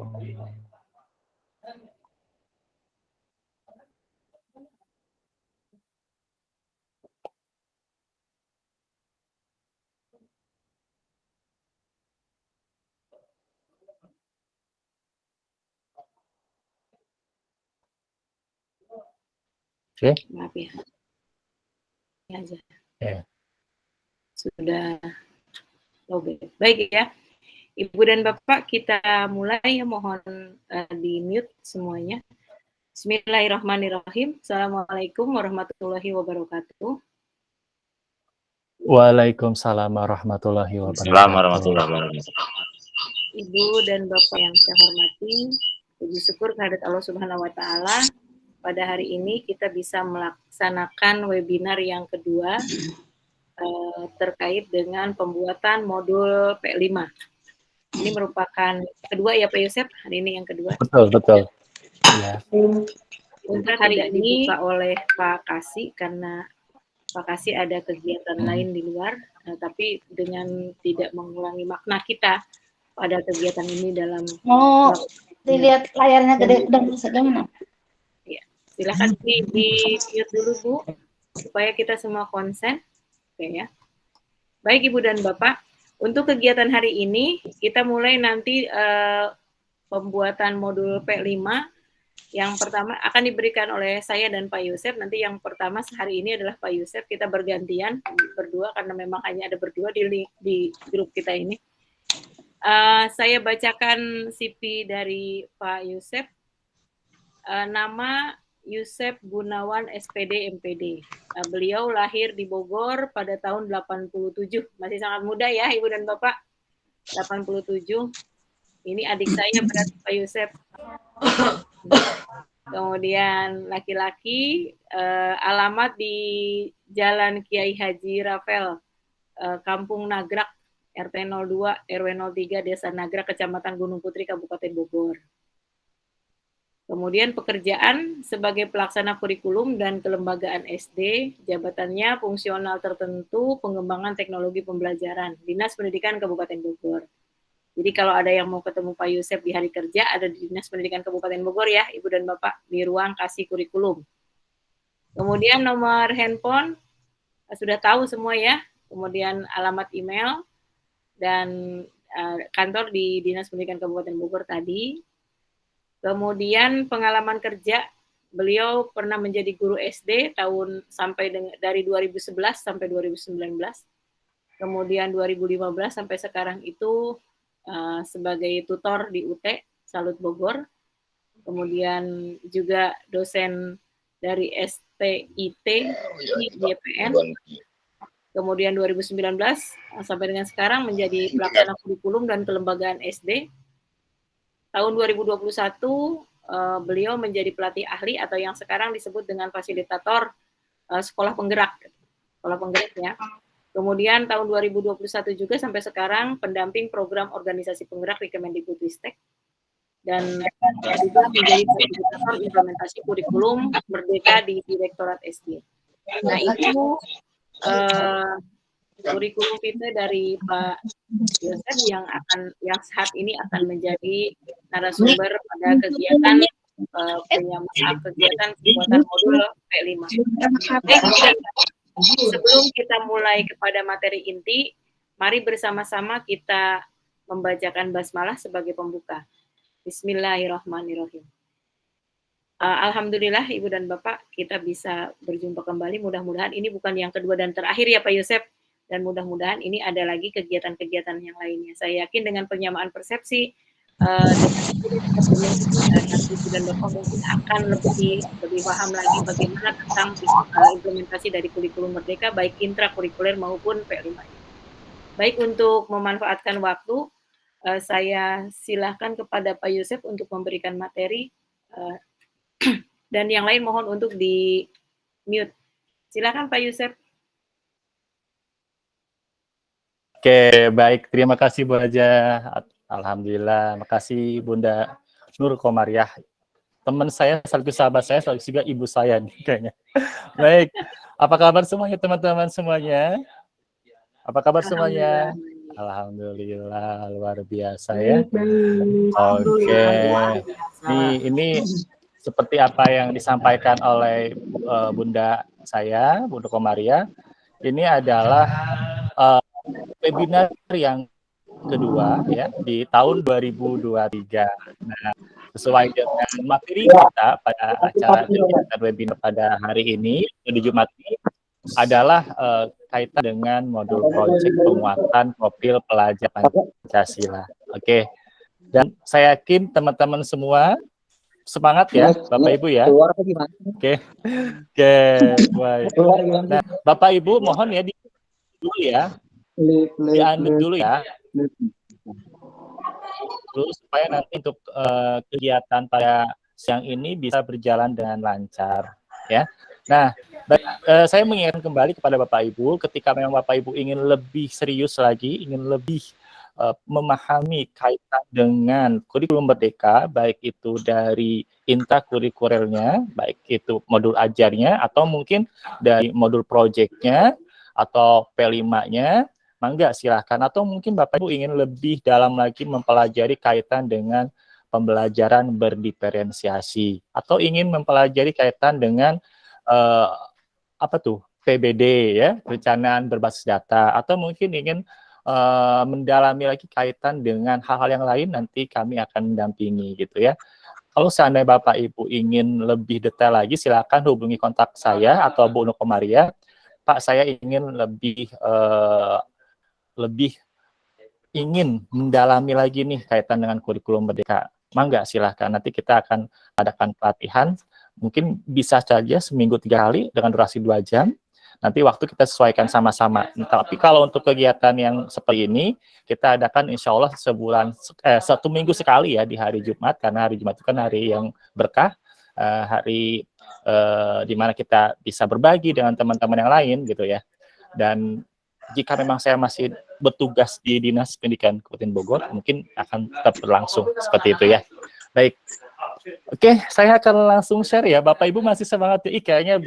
Assalamualaikum. Oke. Maaf ya. Ini aja. Ya. Sudah lobby. Baik ya. Ibu dan Bapak, kita mulai ya mohon uh, di mute semuanya. Bismillahirrahmanirrahim. Assalamualaikum warahmatullahi wabarakatuh. Waalaikumsalam warahmatullahi wabarakatuh. Assalamualaikum warahmatullahi wabarakatuh. Ibu dan Bapak yang saya hormati, puji syukur kehadirat Allah Subhanahu wa taala pada hari ini kita bisa melaksanakan webinar yang kedua uh, terkait dengan pembuatan modul P5. Ini merupakan kedua ya Pak Yosep, hari ini yang kedua. Betul, betul. Ya. Untuk hari ini dibuka oleh Pak Kasih karena Pak Kasih ada kegiatan hmm. lain di luar, uh, tapi dengan tidak mengulangi makna kita pada kegiatan ini dalam Oh, dilihat layarnya gede dan sedang Silahkan di, di mute dulu Bu, supaya kita semua konsen. Oke ya. Baik Ibu dan Bapak, untuk kegiatan hari ini kita mulai nanti uh, pembuatan modul P5 yang pertama akan diberikan oleh saya dan Pak Yusuf. Nanti yang pertama hari ini adalah Pak Yusuf. Kita bergantian berdua karena memang hanya ada berdua di di grup kita ini. Uh, saya bacakan CV dari Pak Yusuf. Uh, nama Yusef Gunawan SPD MPD. Nah, beliau lahir di Bogor pada tahun 87. Masih sangat muda ya Ibu dan Bapak. 87. Ini adik saya berarti Pak Yusef. Kemudian laki-laki eh, alamat di Jalan Kiai Haji Rafael, eh, Kampung Nagrak, RT 02, RW 03, Desa Nagrak, Kecamatan Gunung Putri, Kabupaten Bogor. Kemudian pekerjaan sebagai pelaksana kurikulum dan kelembagaan SD, jabatannya fungsional tertentu, pengembangan teknologi pembelajaran, Dinas Pendidikan Kabupaten Bogor. Jadi kalau ada yang mau ketemu Pak Yusef di hari kerja, ada di Dinas Pendidikan Kabupaten Bogor ya, Ibu dan Bapak, di ruang kasih kurikulum. Kemudian nomor handphone, eh, sudah tahu semua ya, kemudian alamat email, dan uh, kantor di Dinas Pendidikan Kabupaten Bogor tadi, Kemudian pengalaman kerja, beliau pernah menjadi guru SD tahun sampai dengan, dari 2011 sampai 2019. Kemudian 2015 sampai sekarang itu uh, sebagai tutor di UT Salut Bogor. Kemudian juga dosen dari STIT di YPN. Kemudian 2019 sampai dengan sekarang menjadi pelaksana kurikulum dan kelembagaan SD tahun 2021 uh, eh, beliau menjadi pelatih ahli atau yang sekarang disebut dengan fasilitator uh, sekolah penggerak, sekolah penggerak ya. Kemudian tahun 2021 juga sampai sekarang pendamping program organisasi penggerak di Kemendikbudristek dan juga menjadi fasilitator implementasi kurikulum merdeka di Direktorat SD. Nah itu uh, kurikulum kita dari Pak Yosef yang akan yang saat ini akan menjadi narasumber pada kegiatan uh, penyamaran kegiatan pembuatan modul P5. sebelum kita mulai kepada materi inti, mari bersama-sama kita membacakan basmalah sebagai pembuka. Bismillahirrahmanirrahim. Uh, Alhamdulillah Ibu dan Bapak kita bisa berjumpa kembali. Mudah-mudahan ini bukan yang kedua dan terakhir ya Pak Yosef dan mudah-mudahan ini ada lagi kegiatan-kegiatan yang lainnya. Saya yakin dengan penyamaan persepsi uh, dan Bapak mungkin akan lebih lebih paham lagi bagaimana tentang uh, implementasi dari kurikulum merdeka baik intrakurikuler maupun P5. Baik untuk memanfaatkan waktu, uh, saya silahkan kepada Pak Yusuf untuk memberikan materi uh, dan yang lain mohon untuk di mute. Silakan Pak Yusuf. Oke, baik. Terima kasih Bu Raja. Alhamdulillah. Makasih Bunda Nur Komariah. Teman saya, sekaligus sahabat saya, sekaligus juga ibu saya nih kayaknya. Baik. Apa kabar semuanya teman-teman semuanya? Apa kabar semuanya? Alhamdulillah luar biasa ya. Oke. Ini ini seperti apa yang disampaikan oleh uh, Bunda saya, Bunda Komaria. Ini adalah uh, webinar yang kedua ya di tahun 2023. Nah, sesuai dengan materi kita pada acara kegiatan webinar pada hari ini di Jumat ini adalah uh, kaitan dengan modul proyek penguatan profil pelajar Pancasila. Oke. Dan saya yakin teman-teman semua semangat ya, Bapak Ibu ya. Oke. Oke, baik. Nah, Bapak Ibu mohon ya di dulu ya. Diambil dulu ya. Terus supaya nanti untuk uh, kegiatan pada siang ini bisa berjalan dengan lancar ya. Nah, baik, uh, saya mengingatkan kembali kepada Bapak Ibu ketika memang Bapak Ibu ingin lebih serius lagi, ingin lebih uh, memahami kaitan dengan kurikulum merdeka baik itu dari intrakurikulernya, baik itu modul ajarnya atau mungkin dari modul proyeknya atau P5-nya mangga silahkan. Atau mungkin Bapak Ibu ingin lebih dalam lagi mempelajari kaitan dengan pembelajaran berdiferensiasi? Atau ingin mempelajari kaitan dengan uh, apa tuh PBD ya perencanaan berbasis data? Atau mungkin ingin uh, mendalami lagi kaitan dengan hal-hal yang lain nanti kami akan mendampingi gitu ya. Kalau seandainya Bapak Ibu ingin lebih detail lagi silakan hubungi kontak saya atau Bu Nukomaria. Pak saya ingin lebih uh, lebih ingin mendalami lagi nih kaitan dengan kurikulum merdeka, mangga silahkan. Nanti kita akan adakan pelatihan, mungkin bisa saja seminggu tiga kali dengan durasi dua jam. Nanti waktu kita sesuaikan sama-sama. Tapi kalau untuk kegiatan yang seperti ini, kita adakan insya Allah sebulan, eh, satu minggu sekali ya di hari Jumat, karena hari Jumat itu kan hari yang berkah, eh, hari eh, di mana kita bisa berbagi dengan teman-teman yang lain gitu ya. Dan jika memang saya masih bertugas di Dinas Pendidikan Kabupaten Bogor, mungkin akan tetap berlangsung seperti itu ya. Baik. Oke, saya akan langsung share ya. Bapak Ibu masih semangat ya? kayaknya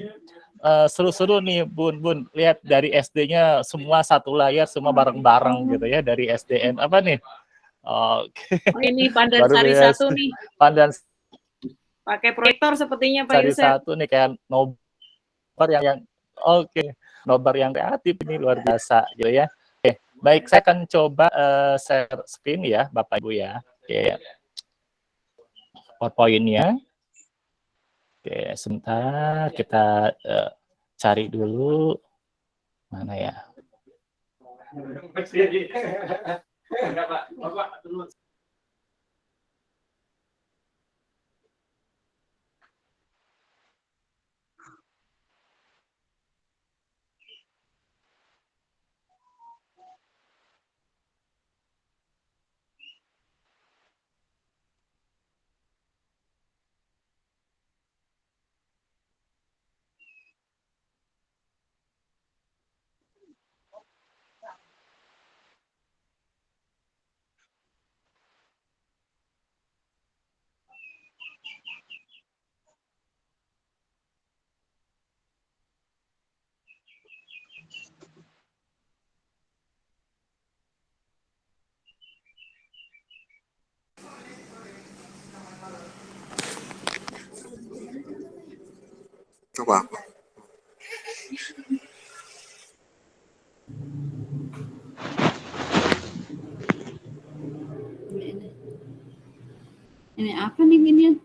uh, seru-seru nih Bun Bun. Lihat dari SD-nya semua satu layar, semua bareng-bareng gitu ya dari SDN apa nih? Oke. Oh, ini Pandan Sari satu nih. Pandan pakai proyektor sepertinya Pak Sari Yusuf. satu nih kayak nobar yang yang oke. Okay nobar yang kreatif ini luar biasa gitu ya. Oke, baik saya akan coba uh, share screen ya Bapak Ibu ya. Oke. PowerPoint-nya. Oke, sebentar kita uh, cari dulu mana ya. Ini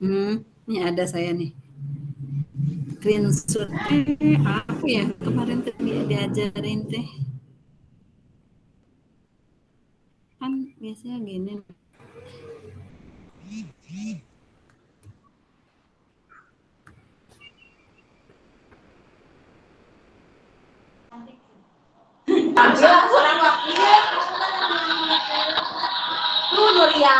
Hmm, ini ada saya nih. Screenshot apa ya kemarin tuh diajarin teh. Kan biasanya gini. Tampil, seorang waktunya. Nuria.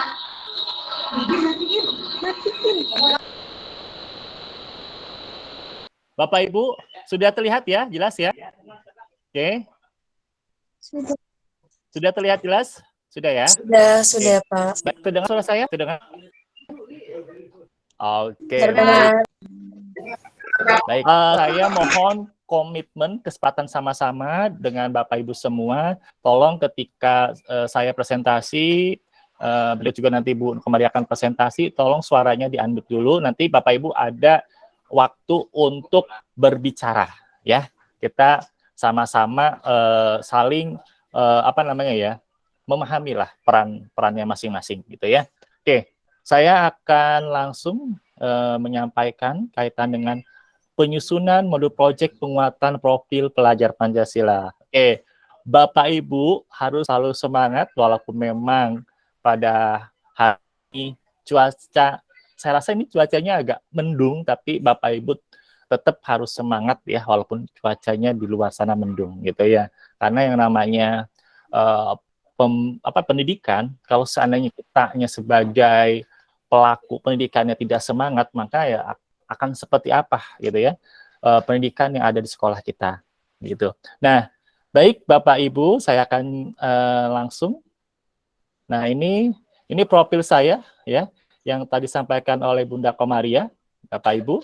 Bapak Ibu, sudah terlihat ya, jelas ya? Oke. Sudah. Sudah terlihat jelas? Sudah ya? Sudah, sudah Pak. Baik, terdengar suara saya? Terdengar? Oke. Terdengar. Baik, eh, saya mohon komitmen, kesempatan sama-sama dengan Bapak Ibu semua. Tolong ketika eh, saya presentasi, eh, beliau juga nanti Bu kembali akan presentasi, tolong suaranya di-unmute dulu. Nanti Bapak Ibu ada waktu untuk berbicara, ya. Kita sama-sama eh, saling eh, apa namanya ya, memahami lah peran perannya masing-masing, gitu ya. Oke, saya akan langsung eh, menyampaikan kaitan dengan penyusunan modul proyek penguatan profil pelajar Pancasila. Oke, Bapak Ibu harus selalu semangat walaupun memang pada hari cuaca, saya rasa ini cuacanya agak mendung, tapi Bapak Ibu tetap harus semangat ya walaupun cuacanya di luar sana mendung gitu ya. Karena yang namanya uh, pem, apa pendidikan, kalau seandainya kita hanya sebagai pelaku pendidikannya tidak semangat, maka ya akan seperti apa gitu ya uh, pendidikan yang ada di sekolah kita gitu. Nah, baik Bapak Ibu, saya akan uh, langsung. Nah, ini ini profil saya ya yang tadi disampaikan oleh Bunda Komaria, Bapak Ibu.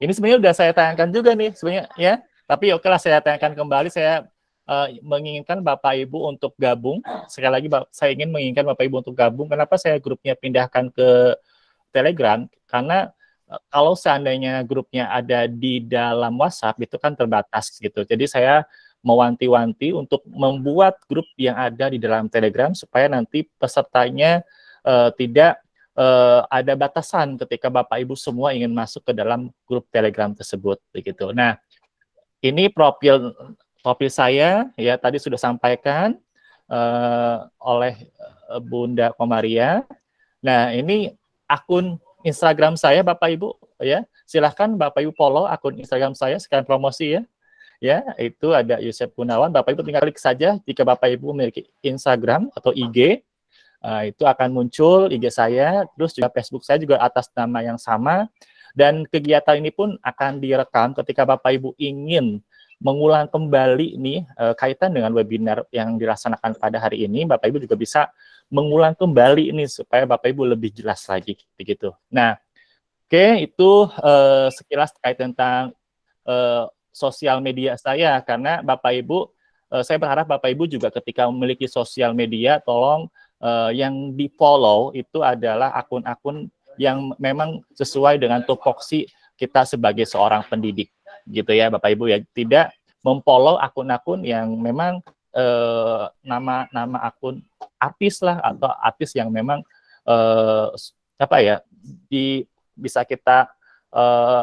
Ini sebenarnya sudah saya tayangkan juga nih sebenarnya ya. Tapi oke lah saya tayangkan kembali saya uh, menginginkan Bapak Ibu untuk gabung. Sekali lagi saya ingin menginginkan Bapak Ibu untuk gabung. Kenapa saya grupnya pindahkan ke Telegram? Karena kalau seandainya grupnya ada di dalam WhatsApp itu kan terbatas gitu. Jadi saya mewanti-wanti untuk membuat grup yang ada di dalam Telegram supaya nanti pesertanya uh, tidak uh, ada batasan ketika Bapak Ibu semua ingin masuk ke dalam grup Telegram tersebut begitu. Nah, ini profil profil saya ya tadi sudah sampaikan uh, oleh Bunda Komaria. Nah, ini akun Instagram saya Bapak Ibu ya. Silahkan Bapak Ibu follow akun Instagram saya sekalian promosi ya. Ya, itu ada Yusuf Gunawan. Bapak Ibu tinggal klik saja jika Bapak Ibu memiliki Instagram atau IG. Uh, itu akan muncul IG saya, terus juga Facebook saya juga atas nama yang sama. Dan kegiatan ini pun akan direkam ketika Bapak Ibu ingin mengulang kembali nih uh, kaitan dengan webinar yang dilaksanakan pada hari ini, Bapak Ibu juga bisa mengulang kembali ini supaya Bapak Ibu lebih jelas lagi begitu. Nah, oke okay, itu uh, sekilas terkait tentang uh, sosial media saya. Karena Bapak Ibu uh, saya berharap Bapak Ibu juga ketika memiliki sosial media tolong uh, yang di-follow itu adalah akun-akun yang memang sesuai dengan tupoksi kita sebagai seorang pendidik gitu ya Bapak Ibu ya. Tidak memfollow akun-akun yang memang eh, nama nama akun artis lah atau artis yang memang eh, apa ya di bisa kita eh,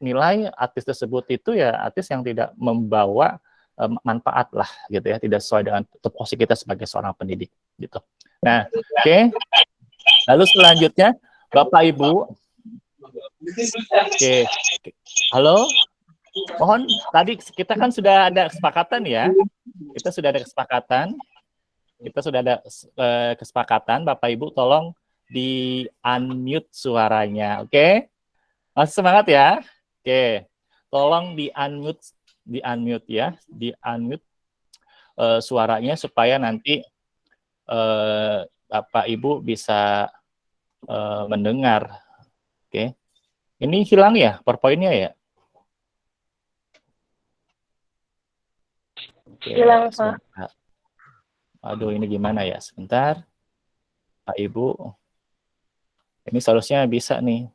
nilai artis tersebut itu ya artis yang tidak membawa eh, manfaat lah gitu ya tidak sesuai dengan tupoksi kita sebagai seorang pendidik gitu. Nah, oke. Okay. Lalu selanjutnya Bapak Ibu Oke. Okay. Halo. Mohon tadi kita kan sudah ada kesepakatan ya. Kita sudah ada kesepakatan. Kita sudah ada uh, kesepakatan Bapak Ibu tolong di unmute suaranya, oke? Okay? Masih semangat ya? Oke. Tolong di unmute di unmute ya, di unmute uh, suaranya supaya nanti uh, Bapak Ibu bisa uh, mendengar. Oke. Ini hilang ya PowerPoint-nya ya? Oke, Hilang, Pak. Aduh, ini gimana ya? Sebentar. Pak Ibu. Ini seharusnya bisa nih.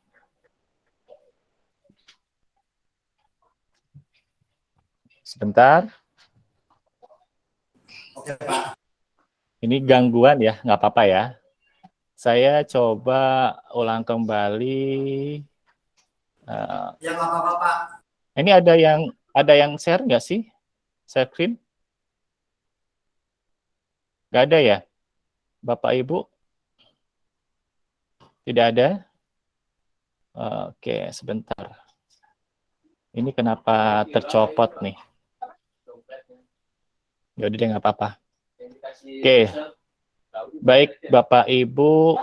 Sebentar. Ini gangguan ya, nggak apa-apa ya. Saya coba ulang kembali. Uh, ya nggak apa-apa Pak. Ini ada yang ada yang share nggak sih? Share screen? Gak ada ya? Bapak Ibu? Tidak ada? Oke, sebentar. Ini kenapa tercopot nih? Yaudah deh, nggak apa-apa. Oke. Baik, Bapak Ibu.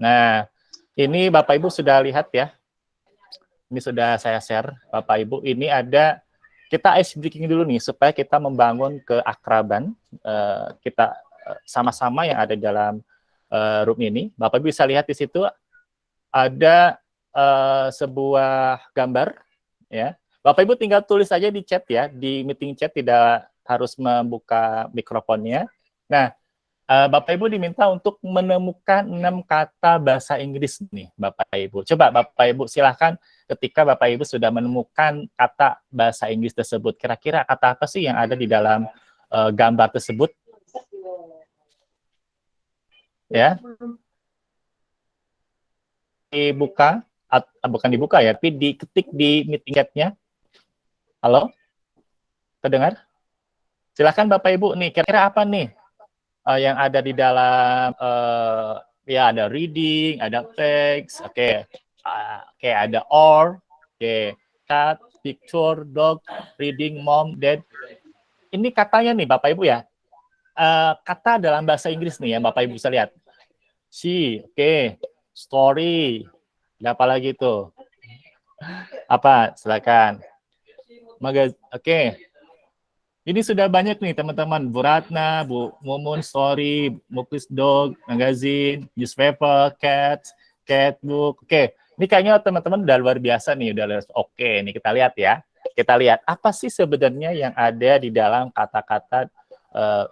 Nah, ini Bapak Ibu sudah lihat ya. Ini sudah saya share Bapak Ibu. Ini ada kita ice breaking dulu nih supaya kita membangun keakraban uh, kita eh, sama-sama yang ada dalam uh, room ini. Bapak Ibu bisa lihat di situ ada uh, sebuah gambar ya. Bapak Ibu tinggal tulis saja di chat ya, di meeting chat tidak harus membuka mikrofonnya. Nah, uh, Bapak Ibu diminta untuk menemukan enam kata bahasa Inggris nih, Bapak Ibu. Coba Bapak Ibu silahkan ketika Bapak Ibu sudah menemukan kata bahasa Inggris tersebut, kira-kira kata apa sih yang ada di dalam uh, gambar tersebut? Ya, dibuka, bukan dibuka ya, tapi diketik di meeting chat-nya. Halo? Terdengar? Silahkan Bapak Ibu nih, kira-kira apa nih uh, yang ada di dalam, uh, ya ada reading, ada text, oke, okay. uh, oke okay, ada or, oke, okay. cat, picture, dog, reading, mom, dad. Ini katanya nih Bapak Ibu ya, uh, kata dalam bahasa Inggris nih ya Bapak Ibu bisa lihat. She, oke, okay. story, ada apa lagi tuh? Apa? Silakan. Oke. Okay. Ini sudah banyak nih teman-teman. Bu Ratna, Bu Mumun, Story, Muklis Dog, Magazine, Newspaper, Cat, Catbook. Oke, okay. ini kayaknya teman-teman udah luar biasa nih. Udah Oke, okay, ini kita lihat ya. Kita lihat apa sih sebenarnya yang ada di dalam kata-kata uh,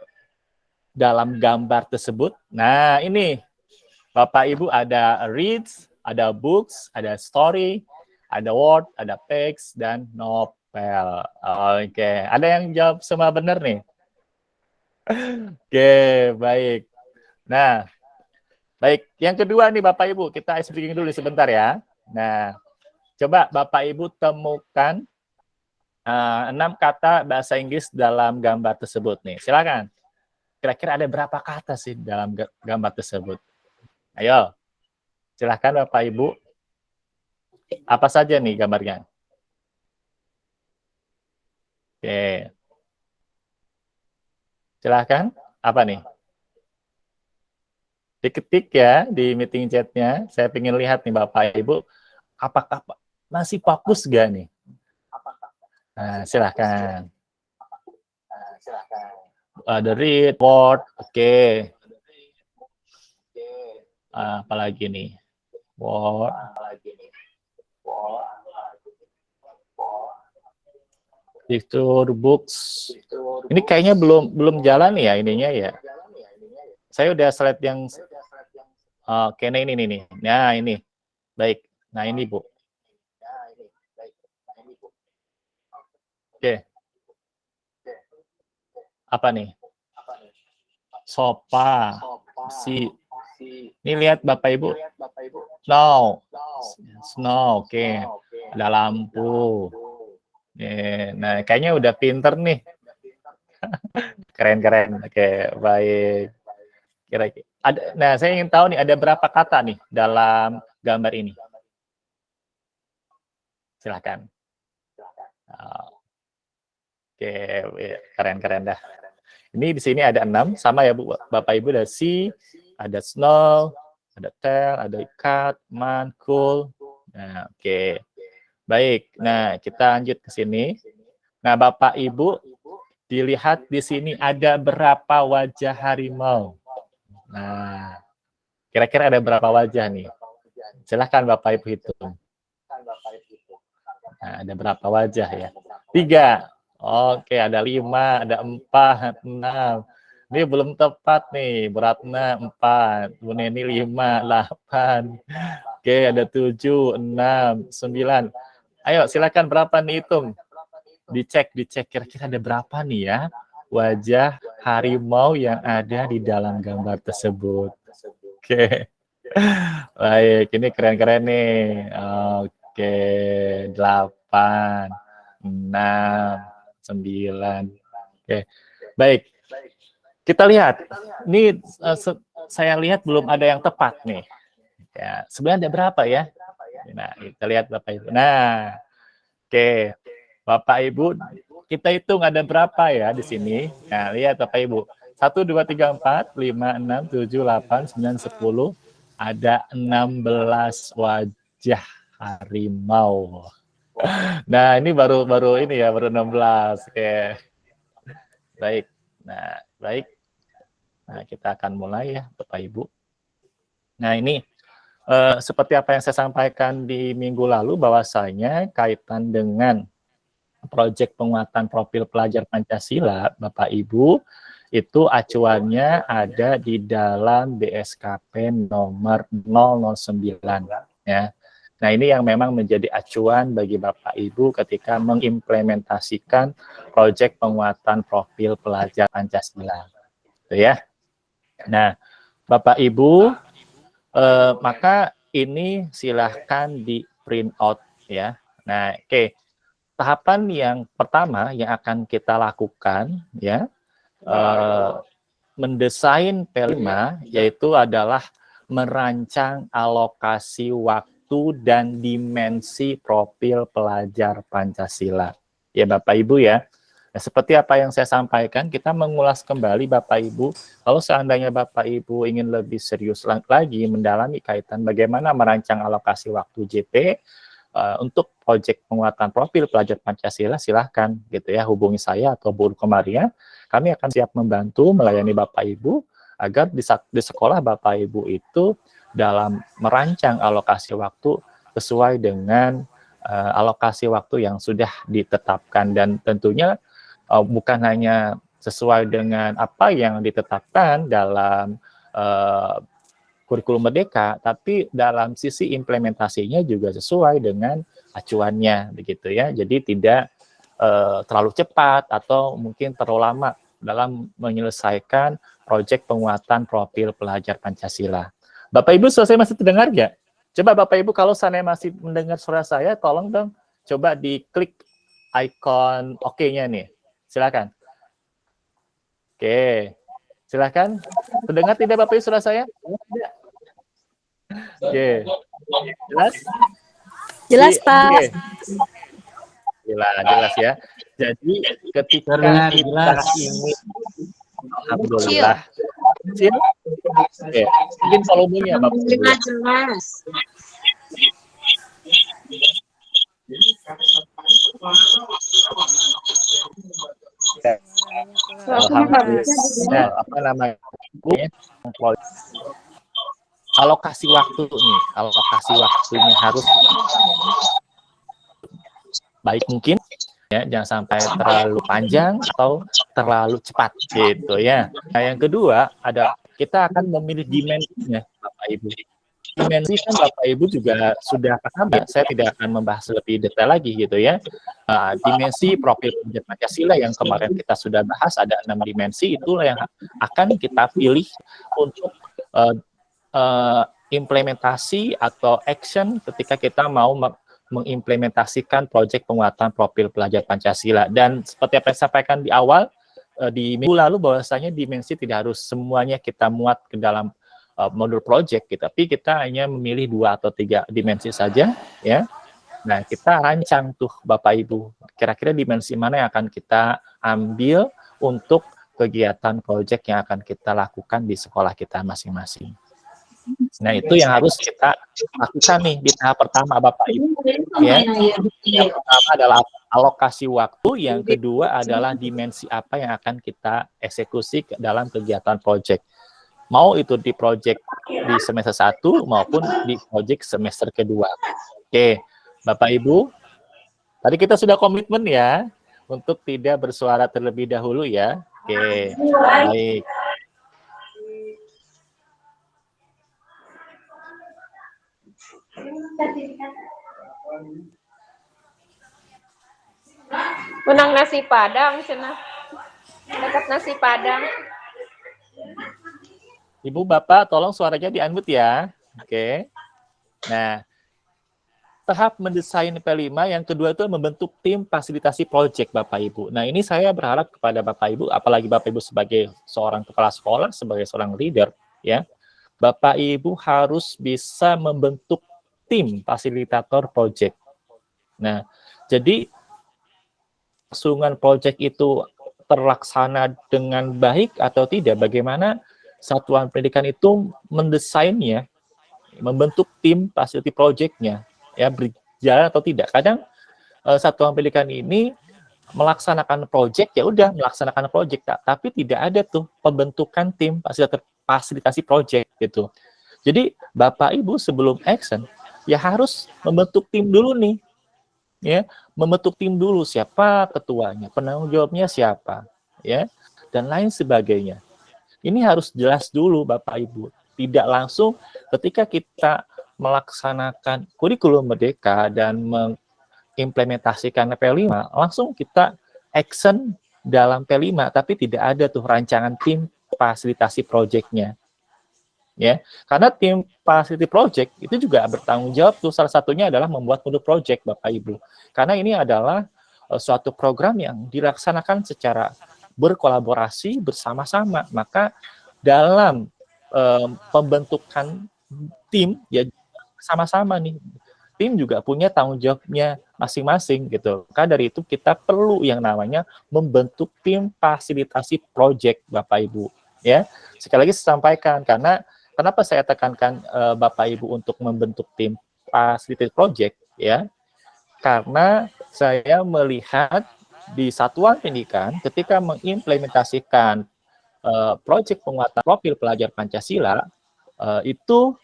dalam gambar tersebut. Nah, ini Bapak Ibu ada reads, ada books, ada story, ada word, ada text, dan novel. Well, oke. Okay. Ada yang jawab semua benar nih? Oke, okay, baik. Nah, baik. Yang kedua nih Bapak Ibu, kita ice breaking dulu sebentar ya. Nah, coba Bapak Ibu temukan uh, enam kata bahasa Inggris dalam gambar tersebut nih. Silakan. Kira-kira ada berapa kata sih dalam gambar tersebut? Ayo, silakan Bapak Ibu. Apa saja nih gambarnya? Oke. Silahkan. Apa nih? Diketik ya di meeting chatnya. Saya ingin lihat nih Bapak Ibu, apakah masih fokus gak nih? Nah, silahkan. Ada read, word, oke. Okay. Apalagi nih? Word. Dicture Books. Ini kayaknya belum belum jalan ya ininya ya. Saya udah slide yang oh, oke nah ini nih. Nah, ini. Baik. Nah, ini, Bu. Oke. Apa nih? Sopa. Si. Ini lihat Bapak Ibu. Snow. Snow, oke. Okay. Ada lampu. Yeah, nah, kayaknya udah pinter nih. Keren-keren. Oke, baik. Kira-kira nah saya ingin tahu nih ada berapa kata nih dalam gambar ini? Silahkan. Oke, keren-keren dah. Ini di sini ada enam, sama ya Bu, Bapak Ibu ada si, ada snow, ada tail, ada cut, man, cool. Nah, oke. Okay. Baik, nah kita lanjut ke sini. Nah Bapak Ibu, dilihat di sini ada berapa wajah harimau. Nah, kira-kira ada berapa wajah nih? Silahkan Bapak Ibu hitung. Nah, ada berapa wajah ya? Tiga. Oke, ada lima, ada empat, enam. Ini belum tepat nih, beratnya empat. Bu Neni lima, delapan. Oke, ada tujuh, enam, sembilan. Ayo silakan berapa nih hitung. Dicek, dicek kira-kira ada berapa nih ya wajah harimau yang ada di dalam gambar tersebut. Oke. Baik, ini keren-keren nih. Oke, delapan, enam, sembilan. Oke, baik. Kita lihat. Ini uh, saya lihat belum ada yang tepat nih. Ya, sebenarnya ada berapa ya? Nah, kita lihat Bapak Ibu. Nah, oke. Okay. Bapak Ibu, kita hitung ada berapa ya di sini. Nah, lihat Bapak Ibu. 1, 2, 3, 4, 5, 6, 7, 8, 9, 10, ada 16 wajah harimau. Nah, ini baru baru ini ya, baru 16. Oke. Baik. Nah, baik. Nah, kita akan mulai ya, Bapak Ibu. Nah, ini eh, seperti apa yang saya sampaikan di minggu lalu bahwasanya kaitan dengan proyek penguatan profil pelajar Pancasila, Bapak Ibu, itu acuannya ada di dalam BSKP nomor 009 ya. Nah, ini yang memang menjadi acuan bagi Bapak Ibu ketika mengimplementasikan proyek penguatan profil pelajar Pancasila. Gitu ya. Nah, Bapak Ibu eh, maka ini silahkan di print out ya. Nah, oke. Okay. Tahapan yang pertama yang akan kita lakukan ya uh, mendesain P5 yaitu adalah merancang alokasi waktu dan dimensi profil pelajar Pancasila. Ya Bapak Ibu ya. Nah, seperti apa yang saya sampaikan, kita mengulas kembali Bapak Ibu, kalau seandainya Bapak Ibu ingin lebih serius lagi mendalami kaitan bagaimana merancang alokasi waktu JP, uh, untuk proyek penguatan profil pelajar Pancasila, silahkan gitu ya, hubungi saya atau Bu Komaria kami akan siap membantu melayani Bapak Ibu agar di, di sekolah Bapak Ibu itu dalam merancang alokasi waktu sesuai dengan uh, alokasi waktu yang sudah ditetapkan. Dan tentunya uh, bukan hanya sesuai dengan apa yang ditetapkan dalam uh, kurikulum merdeka, tapi dalam sisi implementasinya juga sesuai dengan acuannya, begitu ya. Jadi tidak uh, terlalu cepat atau mungkin terlalu lama dalam menyelesaikan proyek penguatan profil pelajar Pancasila. Bapak Ibu selesai masih terdengar nggak? Coba Bapak Ibu kalau saya masih mendengar suara saya, tolong dong coba diklik icon oke-nya nih. Silakan. Oke, silakan. Terdengar tidak Bapak Ibu suara saya? Oke, jelas? Jelas Pak. Oke jelas jelas ya jadi ketika Terdengar kita jelas. ingin alhamdulillah kecil oke mungkin volumenya bapak jelas jelas Alhamdulillah, apa namanya? Alokasi waktu nih, alokasi waktunya harus baik mungkin ya jangan sampai terlalu panjang atau terlalu cepat gitu ya. Nah yang kedua ada kita akan memilih dimensinya Bapak Ibu. Dimensi kan Bapak Ibu juga sudah paham ya, saya tidak akan membahas lebih detail lagi gitu ya. Uh, dimensi profil penjat Pancasila yang kemarin kita sudah bahas ada enam dimensi itulah yang akan kita pilih untuk uh, uh, implementasi atau action ketika kita mau mengimplementasikan proyek penguatan profil pelajar Pancasila. Dan seperti apa yang saya sampaikan di awal, eh, di minggu lalu bahwasanya dimensi tidak harus semuanya kita muat ke dalam uh, modul project, gitu. tapi kita hanya memilih dua atau tiga dimensi saja, ya. Nah, kita rancang tuh Bapak Ibu, kira-kira dimensi mana yang akan kita ambil untuk kegiatan project yang akan kita lakukan di sekolah kita masing-masing. Nah, itu yang harus kita lakukan nih di tahap pertama Bapak Ibu. Ya. Yang pertama adalah alokasi waktu, yang kedua adalah dimensi apa yang akan kita eksekusi dalam kegiatan proyek. Mau itu di proyek di semester 1 maupun di proyek semester kedua. Oke, Bapak Ibu, tadi kita sudah komitmen ya untuk tidak bersuara terlebih dahulu ya. Oke, baik. Menang nasi padang, cina. Dekat nasi padang. Ibu Bapak, tolong suaranya di-unmute ya. Oke. Nah, tahap mendesain P5 yang kedua itu membentuk tim fasilitasi project Bapak Ibu. Nah, ini saya berharap kepada Bapak Ibu, apalagi Bapak Ibu sebagai seorang kepala sekolah, sebagai seorang leader, ya. Bapak Ibu harus bisa membentuk tim fasilitator project. Nah, jadi kelangsungan project itu terlaksana dengan baik atau tidak, bagaimana satuan pendidikan itu mendesainnya membentuk tim facility project-nya ya berjalan atau tidak. Kadang uh, satuan pendidikan ini melaksanakan project ya udah melaksanakan project tapi tidak ada tuh pembentukan tim fasilitasi project gitu. Jadi Bapak Ibu sebelum action ya harus membentuk tim dulu nih. Ya, membentuk tim dulu siapa ketuanya, penanggung jawabnya siapa, ya, dan lain sebagainya. Ini harus jelas dulu Bapak Ibu. Tidak langsung ketika kita melaksanakan kurikulum merdeka dan mengimplementasikan P5, langsung kita action dalam P5, tapi tidak ada tuh rancangan tim fasilitasi proyeknya ya karena tim facility project itu juga bertanggung jawab tuh. Salah satunya adalah membuat modul project Bapak Ibu. Karena ini adalah uh, suatu program yang dilaksanakan secara berkolaborasi bersama-sama maka dalam um, pembentukan tim ya sama-sama nih tim juga punya tanggung jawabnya masing-masing gitu. Karena dari itu kita perlu yang namanya membentuk tim fasilitasi project Bapak Ibu ya. Sekali lagi saya sampaikan karena Kenapa saya tekankan uh, Bapak Ibu untuk membentuk tim facility project ya? Karena saya melihat di satuan pendidikan ketika mengimplementasikan uh, proyek penguatan profil pelajar Pancasila uh, itu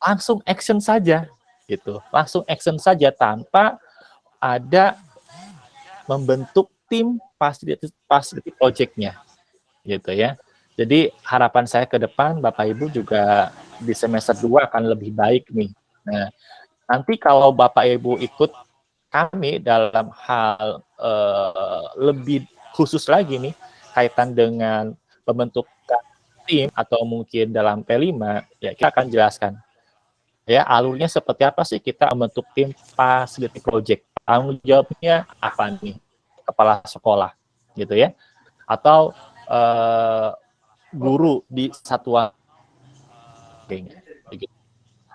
langsung action saja gitu. Langsung action saja tanpa ada membentuk tim facility, facility project-nya gitu ya. Jadi harapan saya ke depan Bapak Ibu juga di semester 2 akan lebih baik nih. Nah, nanti kalau Bapak Ibu ikut kami dalam hal uh, lebih khusus lagi nih kaitan dengan pembentukan tim atau mungkin dalam P5 ya kita akan jelaskan. Ya alurnya seperti apa sih kita membentuk tim facility project? Tanggung jawabnya apa nih? Kepala sekolah gitu ya. Atau uh, guru di satuan.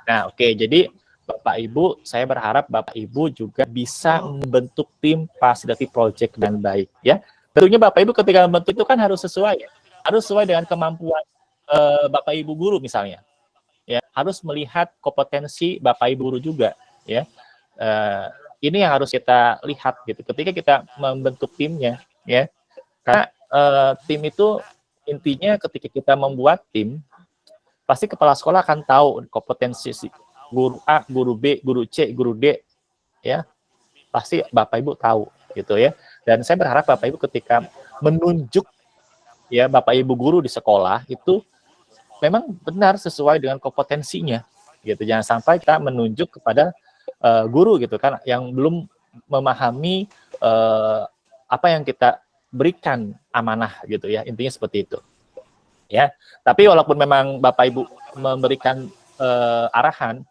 Nah, oke, okay. jadi Bapak Ibu, saya berharap Bapak Ibu juga bisa membentuk tim facility project dengan baik, ya. Tentunya Bapak Ibu ketika membentuk itu kan harus sesuai, ya. harus sesuai dengan kemampuan uh, Bapak Ibu guru misalnya, ya. Harus melihat kompetensi Bapak Ibu guru juga, ya. Uh, ini yang harus kita lihat gitu. Ketika kita membentuk timnya, ya. Karena uh, tim itu intinya ketika kita membuat tim, pasti kepala sekolah akan tahu kompetensi si guru A, guru B, guru C, guru D, ya pasti bapak ibu tahu gitu ya. Dan saya berharap bapak ibu ketika menunjuk ya bapak ibu guru di sekolah itu memang benar sesuai dengan kompetensinya gitu. Jangan sampai kita menunjuk kepada uh, guru gitu kan yang belum memahami uh, apa yang kita berikan amanah gitu ya intinya seperti itu ya tapi walaupun memang bapak ibu memberikan uh, arahan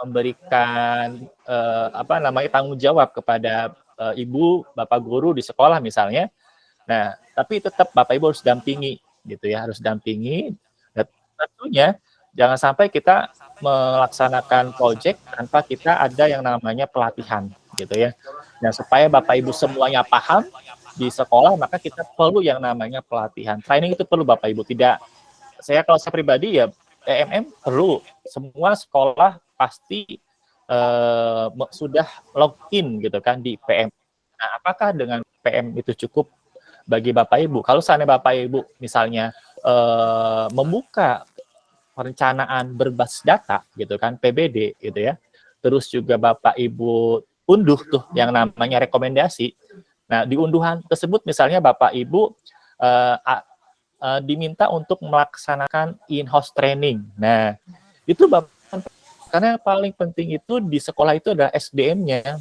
memberikan uh, apa namanya tanggung jawab kepada uh, ibu bapak guru di sekolah misalnya. Nah tapi tetap bapak ibu harus dampingi gitu ya harus dampingi. Dan tentunya jangan sampai kita melaksanakan proyek tanpa kita ada yang namanya pelatihan gitu ya. Nah supaya bapak ibu semuanya paham di sekolah maka kita perlu yang namanya pelatihan. Training itu perlu bapak ibu. Tidak saya kalau saya pribadi ya EMM perlu. Semua sekolah pasti uh, sudah login gitu kan di PM nah apakah dengan PM itu cukup bagi bapak ibu? Kalau seandainya bapak ibu misalnya uh, membuka perencanaan berbasis data gitu kan PBD gitu ya terus juga bapak ibu unduh tuh yang namanya rekomendasi. Nah, di unduhan tersebut misalnya Bapak Ibu uh, uh, diminta untuk melaksanakan in-house training. Nah, itu Bapak karena yang paling penting itu di sekolah itu adalah SDM-nya.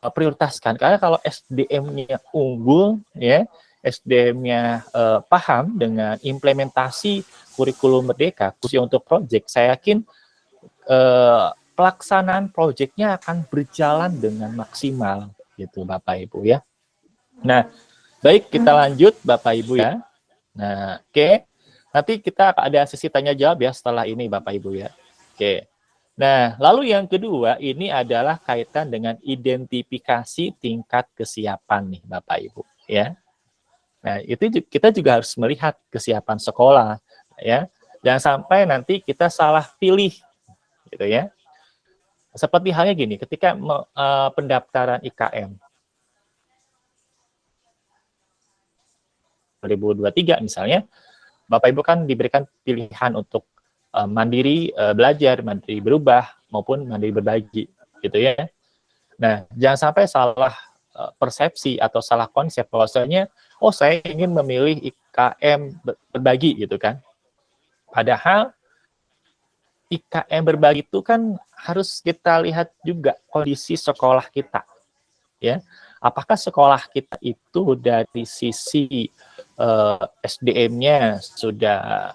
prioritaskan karena kalau SDM-nya unggul ya SDM-nya uh, paham dengan implementasi kurikulum merdeka khususnya untuk proyek saya yakin uh, pelaksanaan proyeknya akan berjalan dengan maksimal gitu Bapak Ibu ya. Nah, baik kita lanjut Bapak Ibu ya. Nah, oke. Okay. Nanti kita ada sesi tanya jawab ya setelah ini Bapak Ibu ya. Oke. Nah, lalu yang kedua ini adalah kaitan dengan identifikasi tingkat kesiapan nih Bapak Ibu ya. Nah, itu kita juga harus melihat kesiapan sekolah, ya. Jangan sampai nanti kita salah pilih, gitu ya. Seperti halnya gini, ketika uh, pendaftaran IKM 2023 misalnya, Bapak Ibu kan diberikan pilihan untuk uh, mandiri uh, belajar, mandiri berubah maupun mandiri berbagi, gitu ya. Nah, jangan sampai salah uh, persepsi atau salah konsep bahwasanya oh saya ingin memilih IKM berbagi gitu kan. Padahal IKM berbagi itu kan harus kita lihat juga kondisi sekolah kita. Ya, apakah sekolah kita itu dari sisi eh, SDM-nya sudah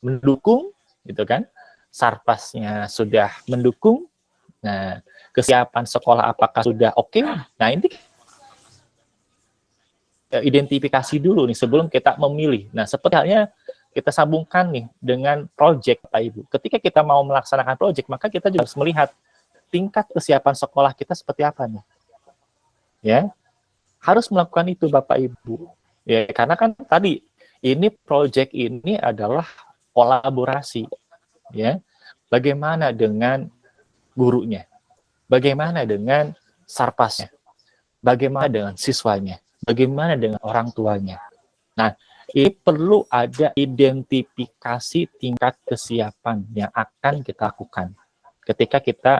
mendukung, gitu kan? Sarpasnya sudah mendukung. Nah, kesiapan sekolah apakah sudah oke? Okay? Nah, ini identifikasi dulu nih sebelum kita memilih. Nah, seperti halnya kita sambungkan nih dengan project Pak Ibu. Ketika kita mau melaksanakan project, maka kita juga harus melihat tingkat kesiapan sekolah kita seperti apa nih. Ya. Harus melakukan itu Bapak Ibu. Ya, karena kan tadi ini project ini adalah kolaborasi. Ya. Bagaimana dengan gurunya? Bagaimana dengan sarpasnya? Bagaimana dengan siswanya? Bagaimana dengan orang tuanya? Nah, ini perlu ada identifikasi tingkat kesiapan yang akan kita lakukan ketika kita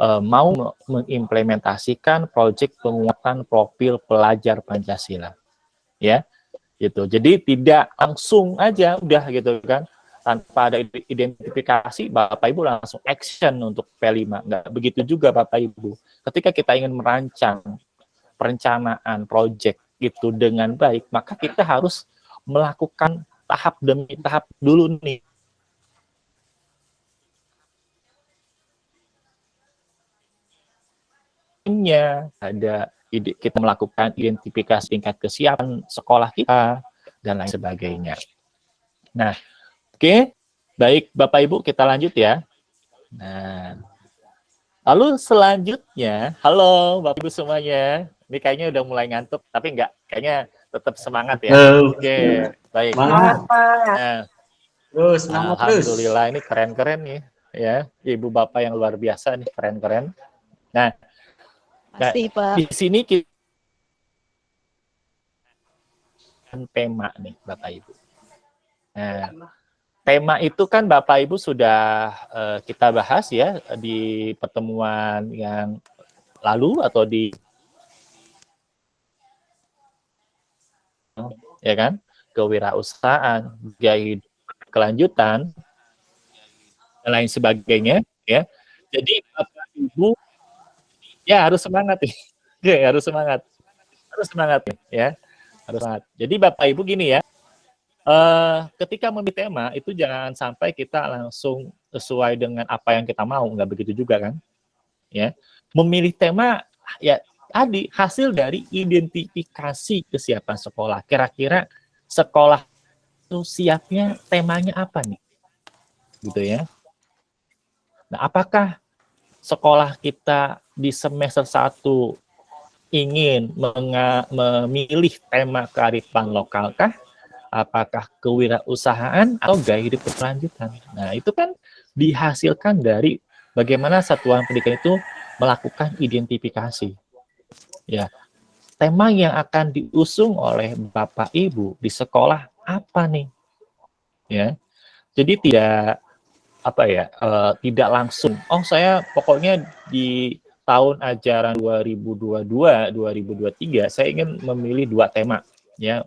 uh, mau mengimplementasikan proyek penguatan profil pelajar Pancasila. Ya, gitu. Jadi tidak langsung aja udah gitu kan tanpa ada identifikasi Bapak Ibu langsung action untuk P5. Enggak begitu juga Bapak Ibu. Ketika kita ingin merancang perencanaan proyek itu dengan baik, maka kita harus melakukan tahap demi tahap dulu nih. ada kita melakukan identifikasi tingkat kesiapan sekolah kita dan lain sebagainya. Nah, oke, okay. baik Bapak Ibu kita lanjut ya. Nah, lalu selanjutnya, halo Bapak Ibu semuanya, ini kayaknya udah mulai ngantuk, tapi enggak, kayaknya tetap semangat ya. Oke, okay. baik. Semangat, Pak. Nah, terus, semangat Alhamdulillah terus. ini keren-keren nih, ya. Ibu Bapak yang luar biasa nih, keren-keren. Nah, Masih, Pak. di sini kita tema nih, Bapak Ibu. Nah, tema itu kan Bapak Ibu sudah uh, kita bahas ya di pertemuan yang lalu atau di ya kan? Kewirausahaan, gaya kelanjutan, dan lain sebagainya, ya. Jadi Bapak Ibu ya harus semangat ya. ya harus semangat. Harus semangat ya. Harus semangat. Jadi Bapak Ibu gini ya. Uh, ketika memilih tema itu jangan sampai kita langsung sesuai dengan apa yang kita mau, nggak begitu juga kan? Ya, memilih tema ya tadi hasil dari identifikasi kesiapan sekolah. Kira-kira sekolah itu siapnya temanya apa nih? Gitu ya. Nah, apakah sekolah kita di semester 1 ingin memilih tema kearifan lokal kah? Apakah kewirausahaan atau gaya hidup berkelanjutan? Nah, itu kan dihasilkan dari bagaimana satuan pendidikan itu melakukan identifikasi Ya, tema yang akan diusung oleh Bapak Ibu di sekolah apa nih? Ya, jadi tidak apa ya, uh, tidak langsung. Oh saya pokoknya di tahun ajaran 2022-2023 saya ingin memilih dua tema. Ya,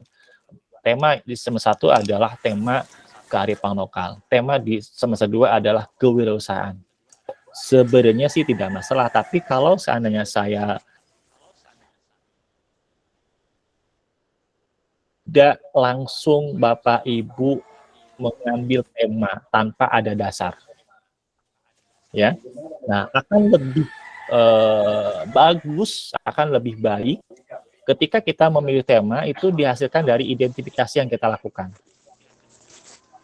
tema di semester satu adalah tema kearifan lokal. Tema di semester dua adalah kewirausahaan. Sebenarnya sih tidak masalah, tapi kalau seandainya saya tidak langsung Bapak Ibu mengambil tema tanpa ada dasar. Ya. Nah, akan lebih eh, bagus, akan lebih baik ketika kita memilih tema itu dihasilkan dari identifikasi yang kita lakukan.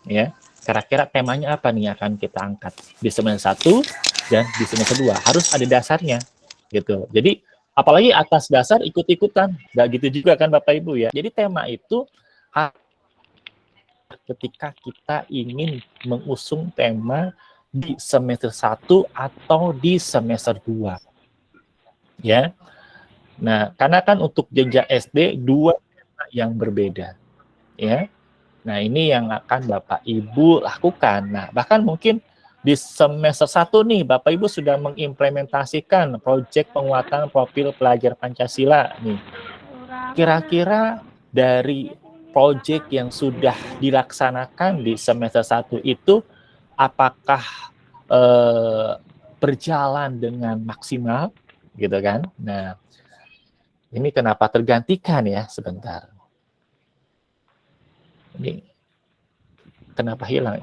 Ya. Kira-kira temanya apa nih akan kita angkat di semester satu dan di semester dua harus ada dasarnya gitu. Jadi apalagi atas dasar ikut-ikutan nggak gitu juga kan bapak ibu ya jadi tema itu ketika kita ingin mengusung tema di semester 1 atau di semester 2 ya. Nah karena kan untuk jenjang SD dua tema yang berbeda. Ya. Nah ini yang akan bapak ibu lakukan. Nah bahkan mungkin di semester 1 nih Bapak Ibu sudah mengimplementasikan proyek penguatan profil pelajar Pancasila nih. Kira-kira dari proyek yang sudah dilaksanakan di semester 1 itu apakah eh, berjalan dengan maksimal gitu kan? Nah, ini kenapa tergantikan ya sebentar. Ini kenapa hilang?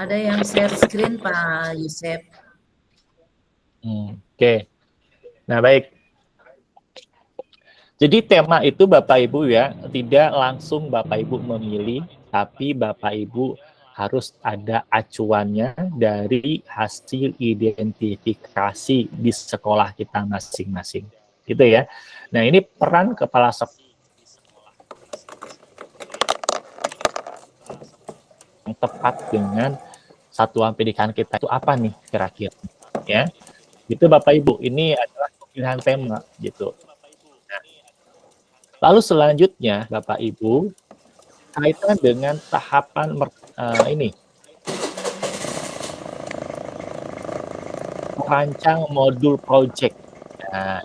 Ada yang share screen Pak Yusef. Hmm, Oke. Okay. Nah, baik. Jadi tema itu Bapak Ibu ya, tidak langsung Bapak Ibu memilih, tapi Bapak Ibu harus ada acuannya dari hasil identifikasi di sekolah kita masing-masing. Gitu ya. Nah, ini peran kepala sekolah yang tepat dengan satuan pendidikan kita itu apa nih kira-kira ya itu Bapak Ibu ini adalah pilihan tema gitu lalu selanjutnya Bapak Ibu kaitan dengan tahapan uh, ini merancang modul project nah,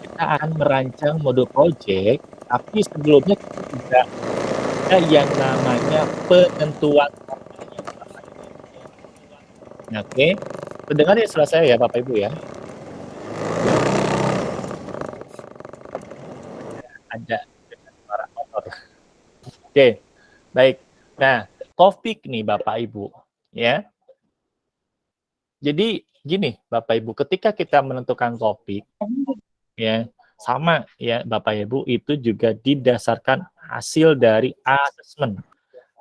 kita akan merancang modul project tapi sebelumnya kita juga ada yang namanya penentuan Oke, okay. terdengar ya saya ya Bapak Ibu ya. Ada suara motor. Oke, baik. Nah, topik nih Bapak Ibu ya. Jadi gini Bapak Ibu, ketika kita menentukan topik ya sama ya Bapak Ibu itu juga didasarkan hasil dari asesmen.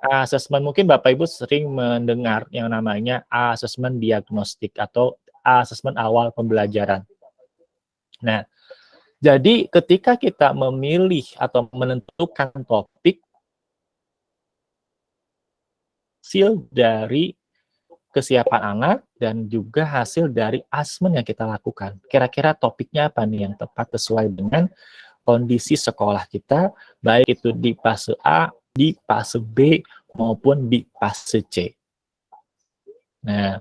Asesmen mungkin Bapak Ibu sering mendengar yang namanya asesmen diagnostik atau asesmen awal pembelajaran. Nah, jadi ketika kita memilih atau menentukan topik, hasil dari kesiapan anak dan juga hasil dari asmen yang kita lakukan. Kira-kira topiknya apa nih yang tepat sesuai dengan kondisi sekolah kita, baik itu di fase A, di fase B, maupun di fase C. Nah,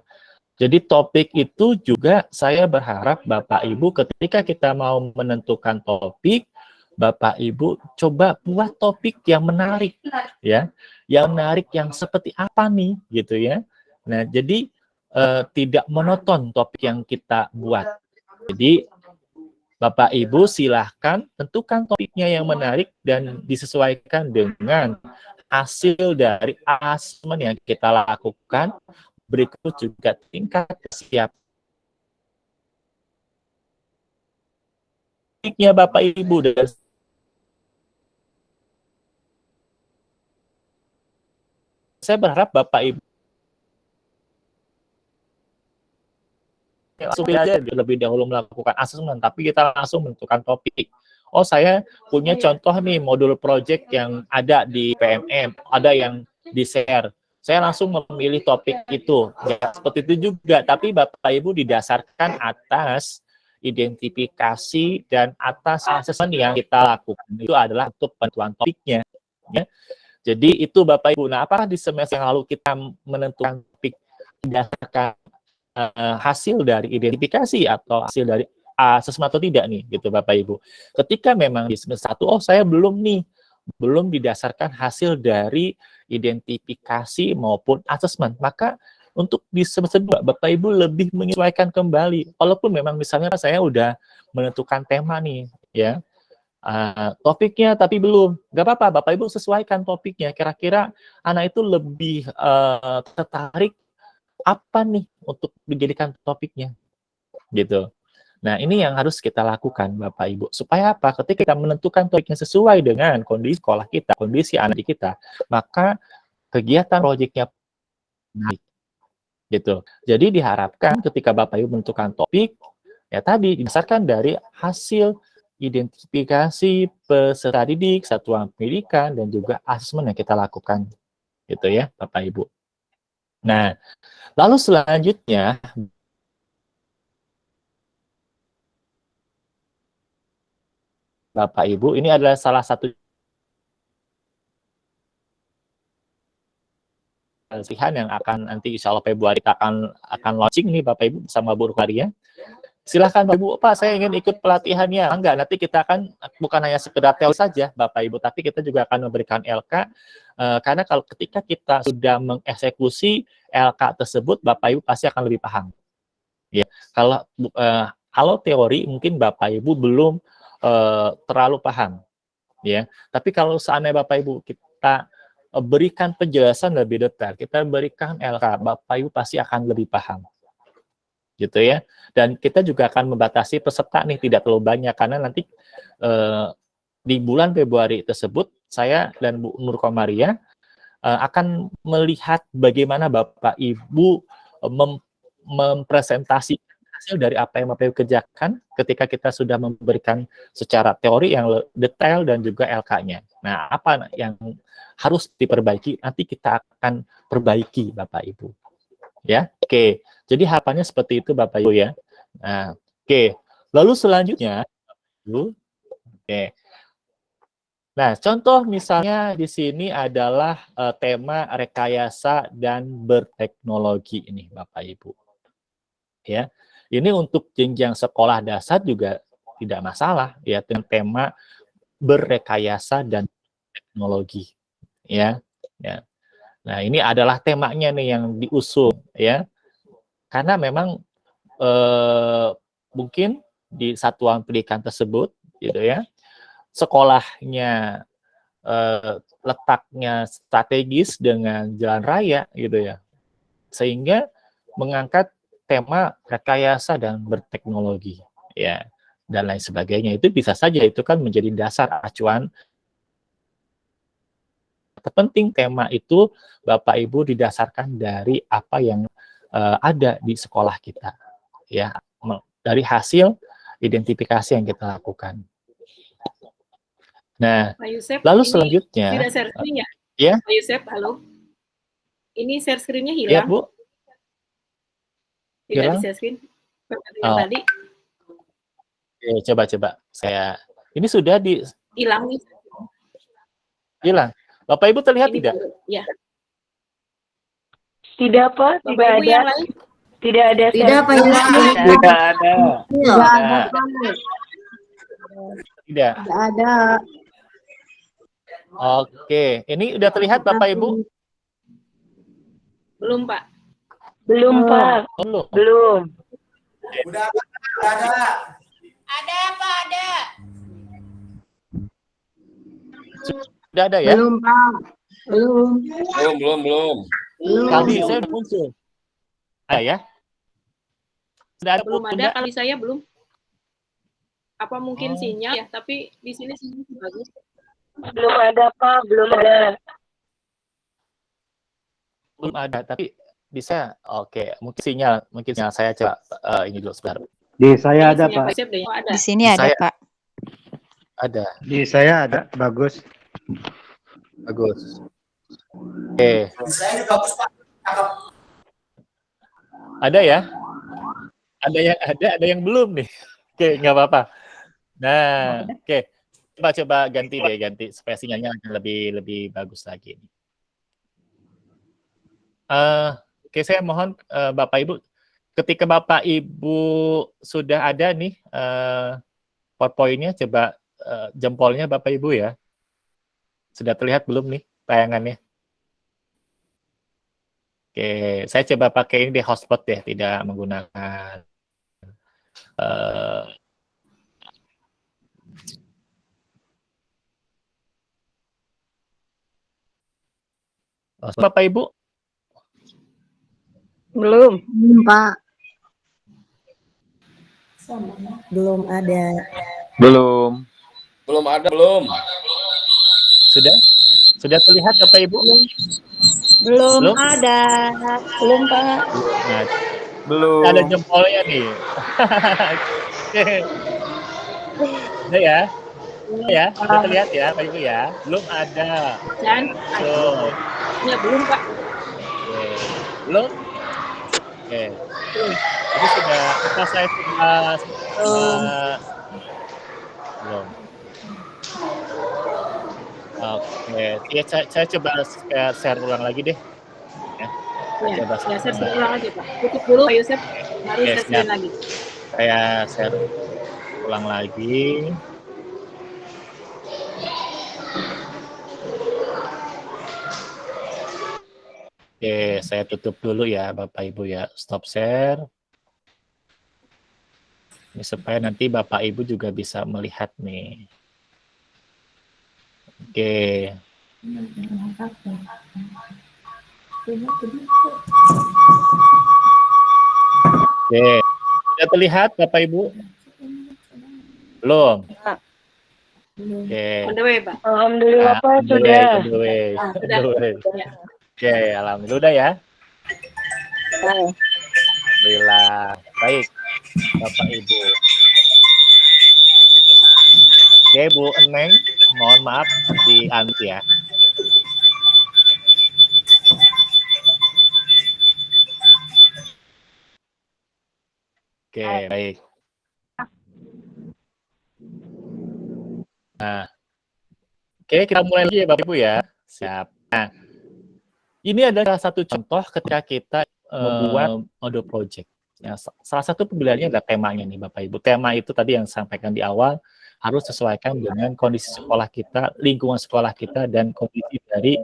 jadi topik itu juga saya berharap Bapak Ibu ketika kita mau menentukan topik, Bapak Ibu coba buat topik yang menarik ya. Yang menarik yang seperti apa nih gitu ya. Nah, jadi eh, tidak monoton topik yang kita buat. Jadi Bapak Ibu silahkan tentukan topiknya yang menarik dan disesuaikan dengan hasil dari asesmen yang kita lakukan. Berikut juga tingkat kesiapan topiknya Bapak Ibu dan saya berharap Bapak Ibu langsung aja lebih dahulu melakukan asesmen, tapi kita langsung menentukan topik. Oh, saya punya contoh nih modul project yang ada di PMM, ada yang di share. Saya langsung memilih topik itu. Ya, seperti itu juga, tapi Bapak Ibu didasarkan atas identifikasi dan atas asesmen yang kita lakukan. Itu adalah untuk penentuan topiknya. Ya. Jadi itu Bapak Ibu. Nah, apakah di semester yang lalu kita menentukan topik berdasarkan uh, hasil dari identifikasi atau hasil dari asesmen atau tidak nih gitu Bapak Ibu. Ketika memang di semester satu oh saya belum nih belum didasarkan hasil dari identifikasi maupun asesmen, maka untuk di semester 2 Bapak Ibu lebih menyesuaikan kembali. Walaupun memang misalnya saya udah menentukan tema nih ya. Uh, topiknya tapi belum. Gak apa-apa Bapak Ibu sesuaikan topiknya. Kira-kira anak itu lebih uh, tertarik apa nih untuk dijadikan topiknya gitu nah ini yang harus kita lakukan Bapak Ibu supaya apa ketika kita menentukan topiknya sesuai dengan kondisi sekolah kita kondisi anak kita maka kegiatan proyeknya naik gitu. Jadi diharapkan ketika Bapak Ibu menentukan topik, ya tadi didasarkan dari hasil identifikasi peserta didik, satuan pendidikan, dan juga asesmen yang kita lakukan. Gitu ya, Bapak Ibu. Nah, lalu selanjutnya, Bapak Ibu, ini adalah salah satu pelatihan yang akan nanti insya Allah Februari kita akan akan launching nih Bapak Ibu bersama Bu Rukaria. Silahkan Bapak Ibu, Pak saya ingin ikut pelatihannya. Enggak, nanti kita akan bukan hanya sekedar teori saja Bapak Ibu, tapi kita juga akan memberikan LK uh, karena kalau ketika kita sudah mengeksekusi LK tersebut, Bapak Ibu pasti akan lebih paham. Ya, kalau uh, kalau teori mungkin Bapak Ibu belum uh, terlalu paham, ya. Tapi kalau seandainya Bapak Ibu kita Eh, berikan penjelasan lebih detail, kita berikan LK, Bapak Ibu pasti akan lebih paham. Gitu ya. Dan kita juga akan membatasi peserta nih tidak terlalu banyak karena nanti eh, di bulan Februari tersebut saya dan Bu Nur Komaria eh, akan melihat bagaimana Bapak Ibu eh, mem mempresentasikan hasil dari apa yang Ibu kerjakan ketika kita sudah memberikan secara teori yang detail dan juga LK-nya. Nah, apa yang harus diperbaiki, nanti kita akan perbaiki Bapak Ibu. Ya, oke. Jadi harapannya seperti itu Bapak Ibu ya. Nah, oke. Lalu selanjutnya, oke. Nah, contoh misalnya di sini adalah uh, tema rekayasa dan berteknologi ini Bapak Ibu. Ya. Ini untuk jenjang sekolah dasar juga tidak masalah ya dengan tema berrekayasa dan teknologi ya ya. Nah ini adalah temanya nih yang diusung ya. Karena memang eh, mungkin di satuan pendidikan tersebut gitu ya sekolahnya eh, letaknya strategis dengan jalan raya gitu ya. Sehingga mengangkat tema rekayasa dan berteknologi ya dan lain sebagainya itu bisa saja itu kan menjadi dasar acuan terpenting tema itu Bapak Ibu didasarkan dari apa yang uh, ada di sekolah kita ya dari hasil identifikasi yang kita lakukan. Nah, Pak Yusef, lalu ini selanjutnya tidak share screen ya? Ya. Pak Yusef, halo. Ini share screen-nya Ya, hilang. Bu. Tidak hilang? share screen. Oh. tadi Oke, coba-coba saya ini sudah di hilang nih. hilang. Bapak Ibu terlihat Ini tidak? Ya. Tidak, Pak. Bapak Tidak Ibu ada. yang lain Tidak ada. Tidak, Pak Yusuf. Tidak ada. Nah, tidak. Tidak ada. Oke, ini udah terlihat Bapak Ibu? belum, Pak. Belum, Pak. Oh, belum. Belum. Sudah ada ya? Belum, Pak. Belum. Belum, belum, belum. Belum. Tadi saya udah muncul. Ada ya? Sudah ada Belum ada kali saya belum. Apa mungkin Oh. sinyal ya? Tapi di sini sinyal bagus. Belum ada, Pak. Belum ada. belum ada tapi bisa oke. Mungkin sinyal mungkin sinyal saya coba eh, ini dulu sebentar. Di saya ada, Pak. Di sini Di ada, saya- Pak. ada. Di saya ada. Bagus. bagus. Oke. Ada ya? Ada yang ada ada yang belum nih? Oke nggak apa-apa. Nah oke. Coba coba ganti deh ganti supaya sinyalnya akan lebih lebih bagus lagi. Eh, oke saya mohon eh, bapak ibu ketika bapak ibu sudah ada nih eh, powerpointnya coba eh, jempolnya bapak ibu ya sudah terlihat belum nih tayangannya oke saya coba pakai ini deh hotspot deh tidak menggunakan hotspot. bapak ibu Belum. Belum, Pak. Belum ada. Belum. Belum ada, belum. sudah sudah terlihat bapak ibu Belum Belum? ada. Belum, Pak. Nah, Belum. ada jempolnya nih. Oke. Udah ya? Ya? Udah terlihat ya, Pak Ibu ya? Belum ada. Dan Tuh. ya belum Pak. Belum? Oke. Ini sudah, apa saya sudah, uh, belum. Oke, ya, saya, saya coba share- share ulang lagi deh. Ya, saya Ya, coba ya saya ulang lagi Pak. Tutup dulu Pak Yusuf. Baru Oke, saya screen lagi. saya share ulang lagi. Oke, saya tutup dulu ya Bapak Ibu ya. Stop share. Ini supaya nanti Bapak Ibu juga bisa melihat nih. Oke. Oke. Sudah terlihat Bapak Ibu? Belum? Oke. Pak. Alhamdulillah Pak sudah. Ah, sudah. Oke, alhamdulillah udah ya. Nah, Alhamdulillah. Baik, Bapak Ibu. Oke, Bu Eneng, mohon maaf di ya. Oke, baik. Nah, oke kita mulai lagi ya Bapak Ibu ya. Siap. Nah, ini adalah salah satu contoh ketika kita eh, membuat mode project. Ya, sa- salah satu pembeliannya adalah temanya nih Bapak Ibu. Tema itu tadi yang sampaikan di awal harus sesuaikan dengan kondisi sekolah kita, lingkungan sekolah kita, dan kondisi dari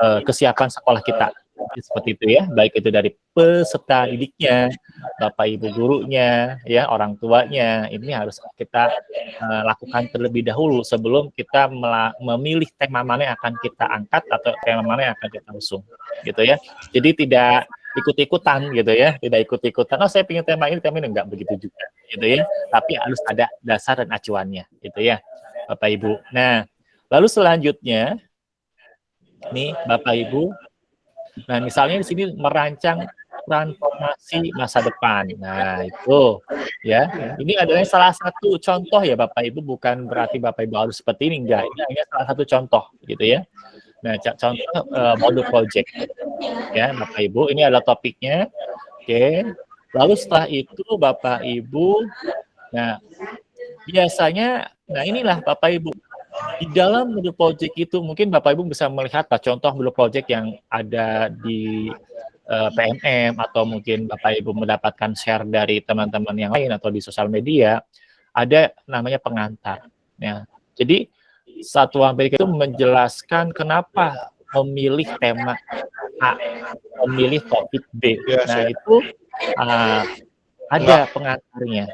eh, kesiapan sekolah kita. Seperti itu ya, baik itu dari peserta didiknya, Bapak Ibu gurunya, ya orang tuanya, ini harus kita eh, lakukan terlebih dahulu sebelum kita memilih tema mana yang akan kita angkat atau tema mana yang akan kita usung, gitu ya. Jadi tidak ikut-ikutan gitu ya, tidak ikut-ikutan. Oh saya ingin tema ini, tema ini enggak begitu juga, gitu ya. Tapi harus ada dasar dan acuannya, gitu ya, Bapak Ibu. Nah, lalu selanjutnya, nih Bapak Ibu, nah misalnya di sini merancang transformasi masa depan. Nah itu, ya, ini adalah salah satu contoh ya Bapak Ibu, bukan berarti Bapak Ibu harus seperti ini, enggak. Ini hanya salah satu contoh, gitu ya. Nah, contoh eh, modul project ya Bapak Ibu ini adalah topiknya oke lalu setelah itu Bapak Ibu nah biasanya nah inilah Bapak Ibu di dalam modul project itu mungkin Bapak Ibu bisa melihat contoh modul project yang ada di eh, PMM atau mungkin Bapak Ibu mendapatkan share dari teman-teman yang lain atau di sosial media ada namanya pengantar ya jadi Satuan Pendidikan itu menjelaskan kenapa memilih tema A, memilih topik B. Nah, itu uh, ada pengantarnya,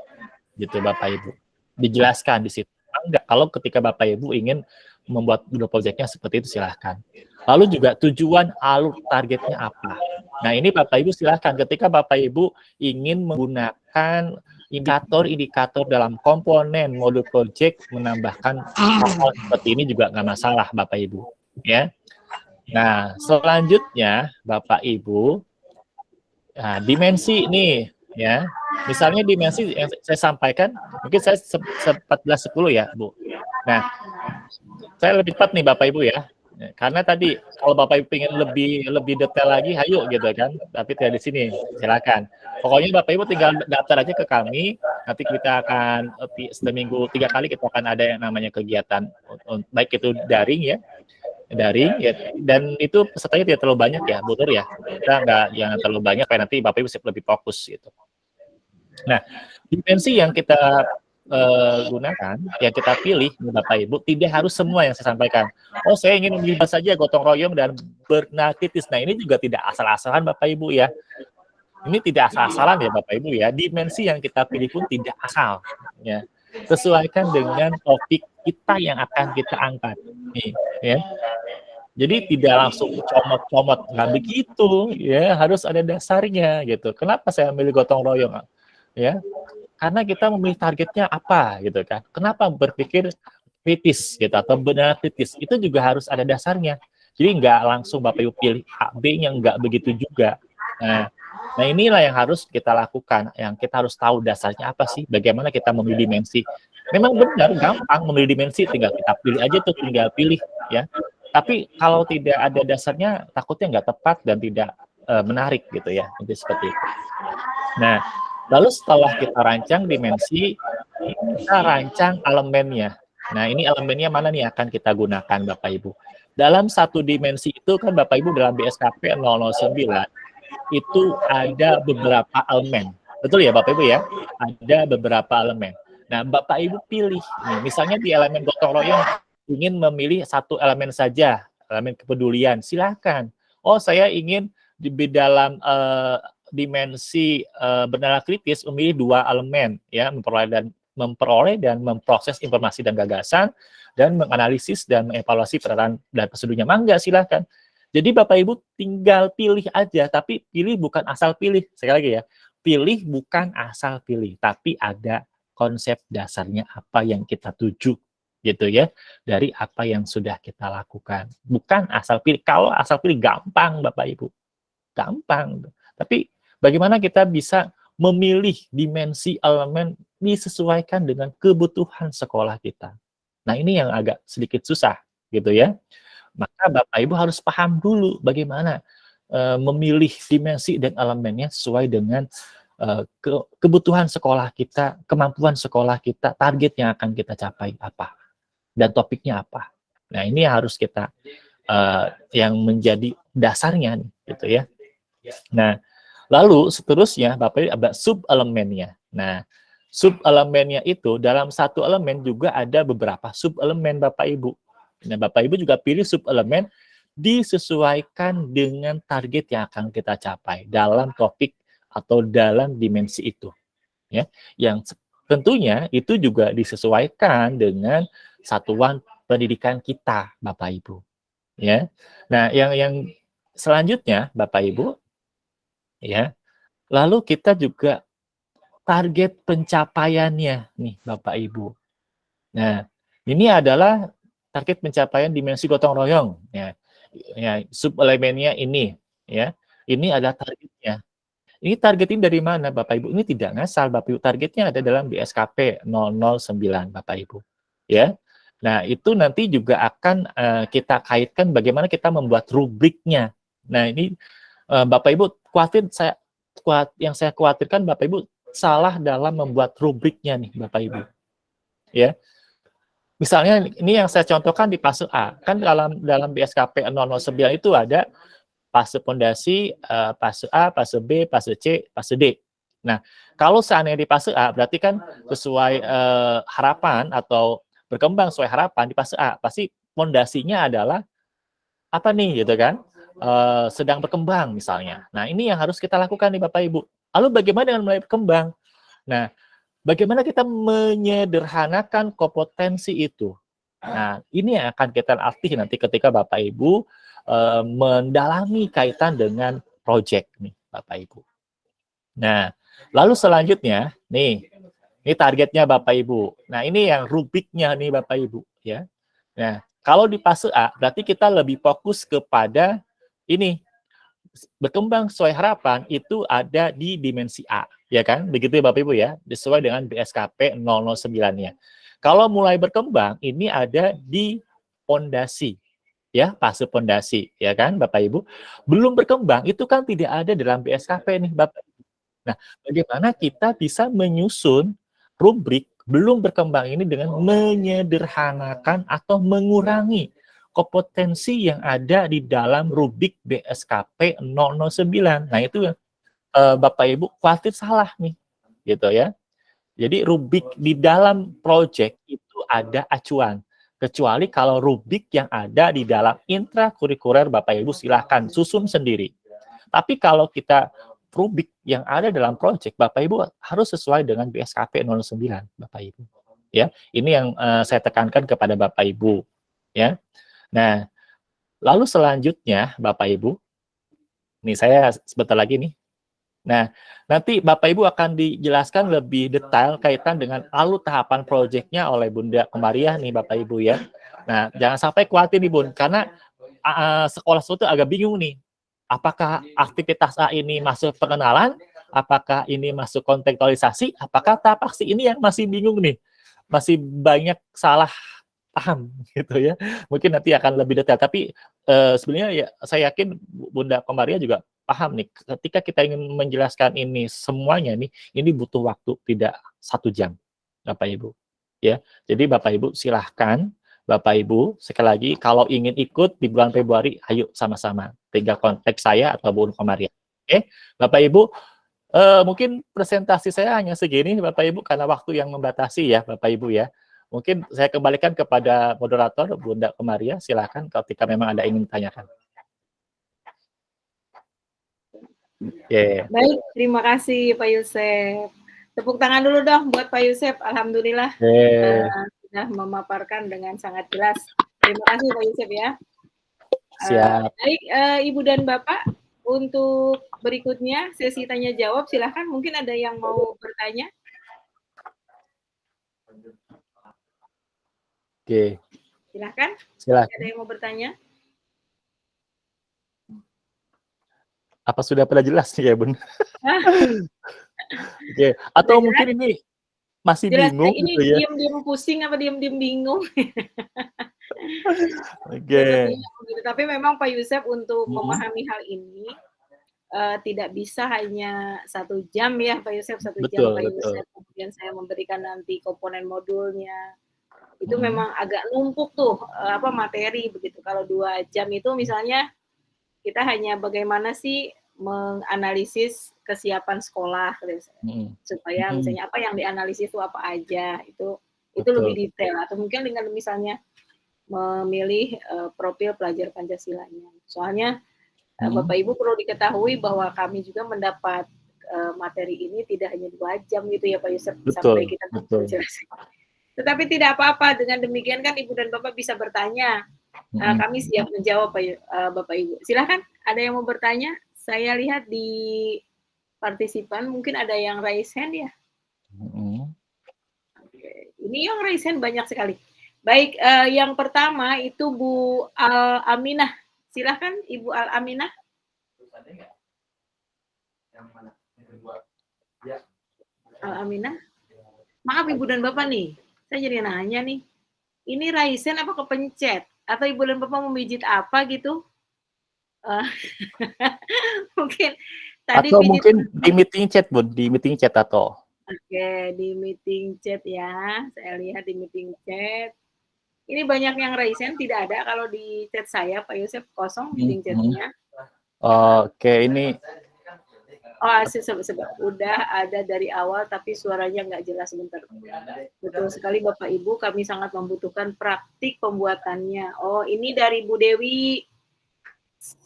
gitu Bapak Ibu. Dijelaskan di situ. Enggak, kalau ketika Bapak Ibu ingin membuat dulu proyeknya seperti itu silahkan. Lalu juga tujuan alur targetnya apa. Nah ini Bapak Ibu silahkan ketika Bapak Ibu ingin menggunakan indikator-indikator dalam komponen modul project menambahkan seperti ini juga nggak masalah Bapak Ibu ya. Nah selanjutnya Bapak Ibu nah, dimensi nih ya misalnya dimensi yang saya sampaikan mungkin saya 14 10 ya Bu. Nah saya lebih cepat nih Bapak Ibu ya karena tadi kalau Bapak Ibu ingin lebih lebih detail lagi, ayo gitu kan. Tapi tidak di sini, silakan. Pokoknya Bapak Ibu tinggal daftar aja ke kami. Nanti kita akan seminggu tiga kali kita akan ada yang namanya kegiatan, baik itu daring ya, daring ya. Dan itu pesertanya tidak terlalu banyak ya, Butur ya. Kita nggak jangan terlalu banyak, supaya nanti Bapak Ibu lebih fokus gitu. Nah, dimensi yang kita uh, gunakan, yang kita pilih, Bapak Ibu, tidak harus semua yang saya sampaikan. Oh, saya ingin memilih saja gotong royong dan bernatitis. Nah, ini juga tidak asal-asalan Bapak Ibu ya. Ini tidak asal-asalan ya Bapak Ibu ya. Dimensi yang kita pilih pun tidak asal. Ya. Sesuaikan dengan topik kita yang akan kita angkat. Nih, ya. Jadi tidak langsung comot-comot, nggak begitu, ya harus ada dasarnya gitu. Kenapa saya memilih gotong royong? Ya, karena kita memilih targetnya apa gitu kan. Kenapa berpikir kritis gitu atau benar kritis itu juga harus ada dasarnya. Jadi nggak langsung Bapak Ibu pilih A, B-nya nggak begitu juga. Nah, nah inilah yang harus kita lakukan, yang kita harus tahu dasarnya apa sih, bagaimana kita memilih dimensi. Memang benar, gampang memilih dimensi, tinggal kita pilih aja tuh, tinggal pilih ya. Tapi kalau tidak ada dasarnya, takutnya nggak tepat dan tidak uh, menarik gitu ya, jadi seperti itu. Nah, lalu setelah kita rancang dimensi, kita rancang elemennya. Nah, ini elemennya mana nih akan kita gunakan Bapak Ibu. Dalam satu dimensi itu kan Bapak Ibu dalam BSKP 009 itu ada beberapa elemen. Betul ya Bapak Ibu ya? Ada beberapa elemen. Nah, Bapak Ibu pilih. Nih, misalnya di elemen gotong royong ingin memilih satu elemen saja, elemen kepedulian, silahkan. Oh, saya ingin di dalam uh, dimensi uh, bernilai kritis memilih dua elemen ya, memperoleh dan memperoleh dan memproses informasi dan gagasan dan menganalisis dan mengevaluasi peran dan prosedurnya. Mangga silahkan. Jadi Bapak Ibu tinggal pilih aja, tapi pilih bukan asal pilih. Sekali lagi ya, pilih bukan asal pilih, tapi ada konsep dasarnya apa yang kita tuju gitu ya dari apa yang sudah kita lakukan bukan asal pilih kalau asal pilih gampang Bapak Ibu gampang tapi bagaimana kita bisa memilih dimensi elemen disesuaikan dengan kebutuhan sekolah kita Nah, ini yang agak sedikit susah gitu ya. Maka Bapak Ibu harus paham dulu bagaimana uh, memilih dimensi dan elemennya sesuai dengan uh, ke kebutuhan sekolah kita, kemampuan sekolah kita, target yang akan kita capai apa dan topiknya apa. Nah, ini harus kita uh, yang menjadi dasarnya gitu ya. Nah, lalu seterusnya Bapak Ibu ada sub elemennya. Nah, sub elemennya itu dalam satu elemen juga ada beberapa sub elemen Bapak Ibu. Nah, Bapak Ibu juga pilih sub elemen disesuaikan dengan target yang akan kita capai dalam topik atau dalam dimensi itu. Ya, yang tentunya itu juga disesuaikan dengan satuan pendidikan kita, Bapak Ibu. Ya. Nah, yang yang selanjutnya Bapak Ibu ya. Lalu kita juga target pencapaiannya nih Bapak Ibu. Nah, ini adalah target pencapaian dimensi gotong royong ya. Ya, sub elemennya ini ya. Ini adalah targetnya. Ini target ini dari mana Bapak Ibu? Ini tidak ngasal Bapak Ibu. Targetnya ada dalam BSKP 009 Bapak Ibu. Ya. Nah, itu nanti juga akan uh, kita kaitkan bagaimana kita membuat rubriknya. Nah, ini uh, Bapak Ibu khawatir saya kuat yang saya khawatirkan Bapak Ibu salah dalam membuat rubriknya nih Bapak Ibu. Ya. Misalnya ini yang saya contohkan di fase A. Kan dalam dalam BSKP 009 itu ada fase pondasi, uh, fase A, fase B, fase C, fase D. Nah, kalau seandainya di fase A berarti kan sesuai uh, harapan atau berkembang sesuai harapan di fase A, pasti pondasinya adalah apa nih gitu kan? Uh, sedang berkembang misalnya. Nah, ini yang harus kita lakukan nih Bapak Ibu. Lalu bagaimana dengan mulai berkembang? Nah, bagaimana kita menyederhanakan kompetensi itu? Nah, ini yang akan kita latih nanti ketika Bapak Ibu uh, mendalami kaitan dengan proyek nih, Bapak Ibu. Nah, lalu selanjutnya, nih, ini targetnya Bapak Ibu. Nah, ini yang rubiknya nih Bapak Ibu, ya. Nah, kalau di fase A, berarti kita lebih fokus kepada ini, berkembang sesuai harapan itu ada di dimensi A, ya kan? Begitu ya Bapak Ibu ya, sesuai dengan BSKP 009-nya. Kalau mulai berkembang, ini ada di pondasi, ya, fase pondasi, ya kan Bapak Ibu? Belum berkembang, itu kan tidak ada dalam BSKP nih Bapak Ibu. Nah, bagaimana kita bisa menyusun rubrik belum berkembang ini dengan menyederhanakan atau mengurangi kompetensi yang ada di dalam rubik BSKP 009. Nah, itu uh, Bapak Ibu khawatir salah nih, gitu ya. Jadi rubik di dalam project itu ada acuan. Kecuali kalau rubik yang ada di dalam intrakurikuler Bapak Ibu silahkan susun sendiri. Tapi kalau kita rubik yang ada dalam project Bapak Ibu harus sesuai dengan BSKP 09 Bapak Ibu. Ya, ini yang uh, saya tekankan kepada Bapak Ibu. Ya, Nah, lalu selanjutnya Bapak Ibu, nih saya sebentar lagi nih. Nah, nanti Bapak Ibu akan dijelaskan lebih detail kaitan dengan lalu tahapan proyeknya oleh Bunda Kemariah nih Bapak Ibu ya. Nah, jangan sampai khawatir nih Bun, karena uh, sekolah itu agak bingung nih. Apakah aktivitas A ini masuk pengenalan? Apakah ini masuk kontekstualisasi? Apakah tahap aksi ini yang masih bingung nih? Masih banyak salah paham gitu ya. Mungkin nanti akan lebih detail. Tapi uh, sebenarnya ya saya yakin Bunda Komaria juga paham nih. Ketika kita ingin menjelaskan ini semuanya nih, ini butuh waktu tidak satu jam, Bapak Ibu. Ya, jadi Bapak Ibu silahkan Bapak Ibu sekali lagi kalau ingin ikut di bulan Februari, ayo sama-sama. Tinggal kontak saya atau Bunda Komaria. Oke, Bapak Ibu. Uh, mungkin presentasi saya hanya segini Bapak Ibu karena waktu yang membatasi ya Bapak Ibu ya. Mungkin saya kembalikan kepada moderator Bunda Komaria, silakan ketika memang ada ingin ditanyakan. Yeah. Baik, terima kasih Pak Yusef. Tepuk tangan dulu dong buat Pak Yusef. Alhamdulillah yeah. uh, sudah memaparkan dengan sangat jelas. Terima kasih Pak Yusef ya. Siap. Uh, baik, uh, Ibu dan Bapak, untuk berikutnya sesi tanya jawab silahkan. Mungkin ada yang mau bertanya. Oke. Silahkan. Silahkan. Ada yang mau bertanya? Apa sudah pada jelas nih ya, Bun? Oke. Atau sudah mungkin jelas? ini masih jelas, bingung ini gitu ya? Diam-diam pusing apa diam-diam bingung? Oke. Okay. Tapi memang Pak Yusef untuk hmm. memahami hal ini uh, tidak bisa hanya satu jam ya Pak Yusef satu betul, jam Pak betul. Yusef kemudian saya memberikan nanti komponen modulnya itu hmm. memang agak numpuk tuh uh, apa materi begitu kalau dua jam itu misalnya kita hanya bagaimana sih menganalisis kesiapan sekolah hmm. supaya hmm. misalnya apa yang dianalisis itu apa aja itu Betul. itu lebih detail atau mungkin dengan misalnya memilih uh, profil pelajar Pancasilanya soalnya hmm. Bapak Ibu perlu diketahui bahwa kami juga mendapat uh, materi ini tidak hanya dua jam gitu ya Pak Yusuf Betul. sampai kita menjelaskan tetapi tidak apa-apa, dengan demikian kan Ibu dan Bapak bisa bertanya. Uh, kami siap menjawab uh, Bapak Ibu. Silahkan, ada yang mau bertanya? Saya lihat di partisipan, mungkin ada yang raise hand ya? Oke. Ini yang raise hand banyak sekali. Baik, uh, yang pertama itu Bu Al Aminah. Silahkan Ibu Al Aminah. Al Aminah. Maaf Ibu dan Bapak nih, saya jadi nanya nih, ini Raisen apa kepencet? Atau ibu dan bapak memijit apa gitu? Uh, mungkin tadi atau mungkin di meeting chat bun, di meeting chat atau? Oke, okay, di meeting chat ya. Saya lihat di meeting chat. Ini banyak yang Raisen tidak ada kalau di chat saya Pak Yosef kosong meeting hmm, chatnya. Oke, okay, ini Oh, sebab sebab udah ada dari awal tapi suaranya nggak jelas sebentar. Betul sekali Bapak Ibu, kami sangat membutuhkan praktik pembuatannya. Oh, ini dari Bu Dewi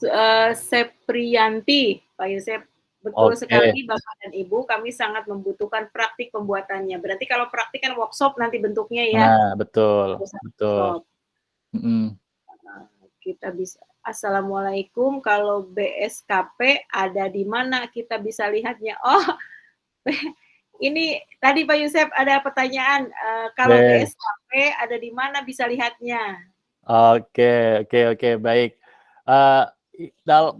uh, Seprianti, Pak Yusef. Betul okay. sekali Bapak dan Ibu, kami sangat membutuhkan praktik pembuatannya. Berarti kalau praktik kan workshop nanti bentuknya ya. Nah, betul. Betul. Mm -hmm. Kita bisa Assalamualaikum, kalau BSKP ada di mana kita bisa lihatnya? Oh, ini tadi Pak Yusef ada pertanyaan, uh, kalau Be. BSKP ada di mana bisa lihatnya? Oke, oke, oke, baik. Uh,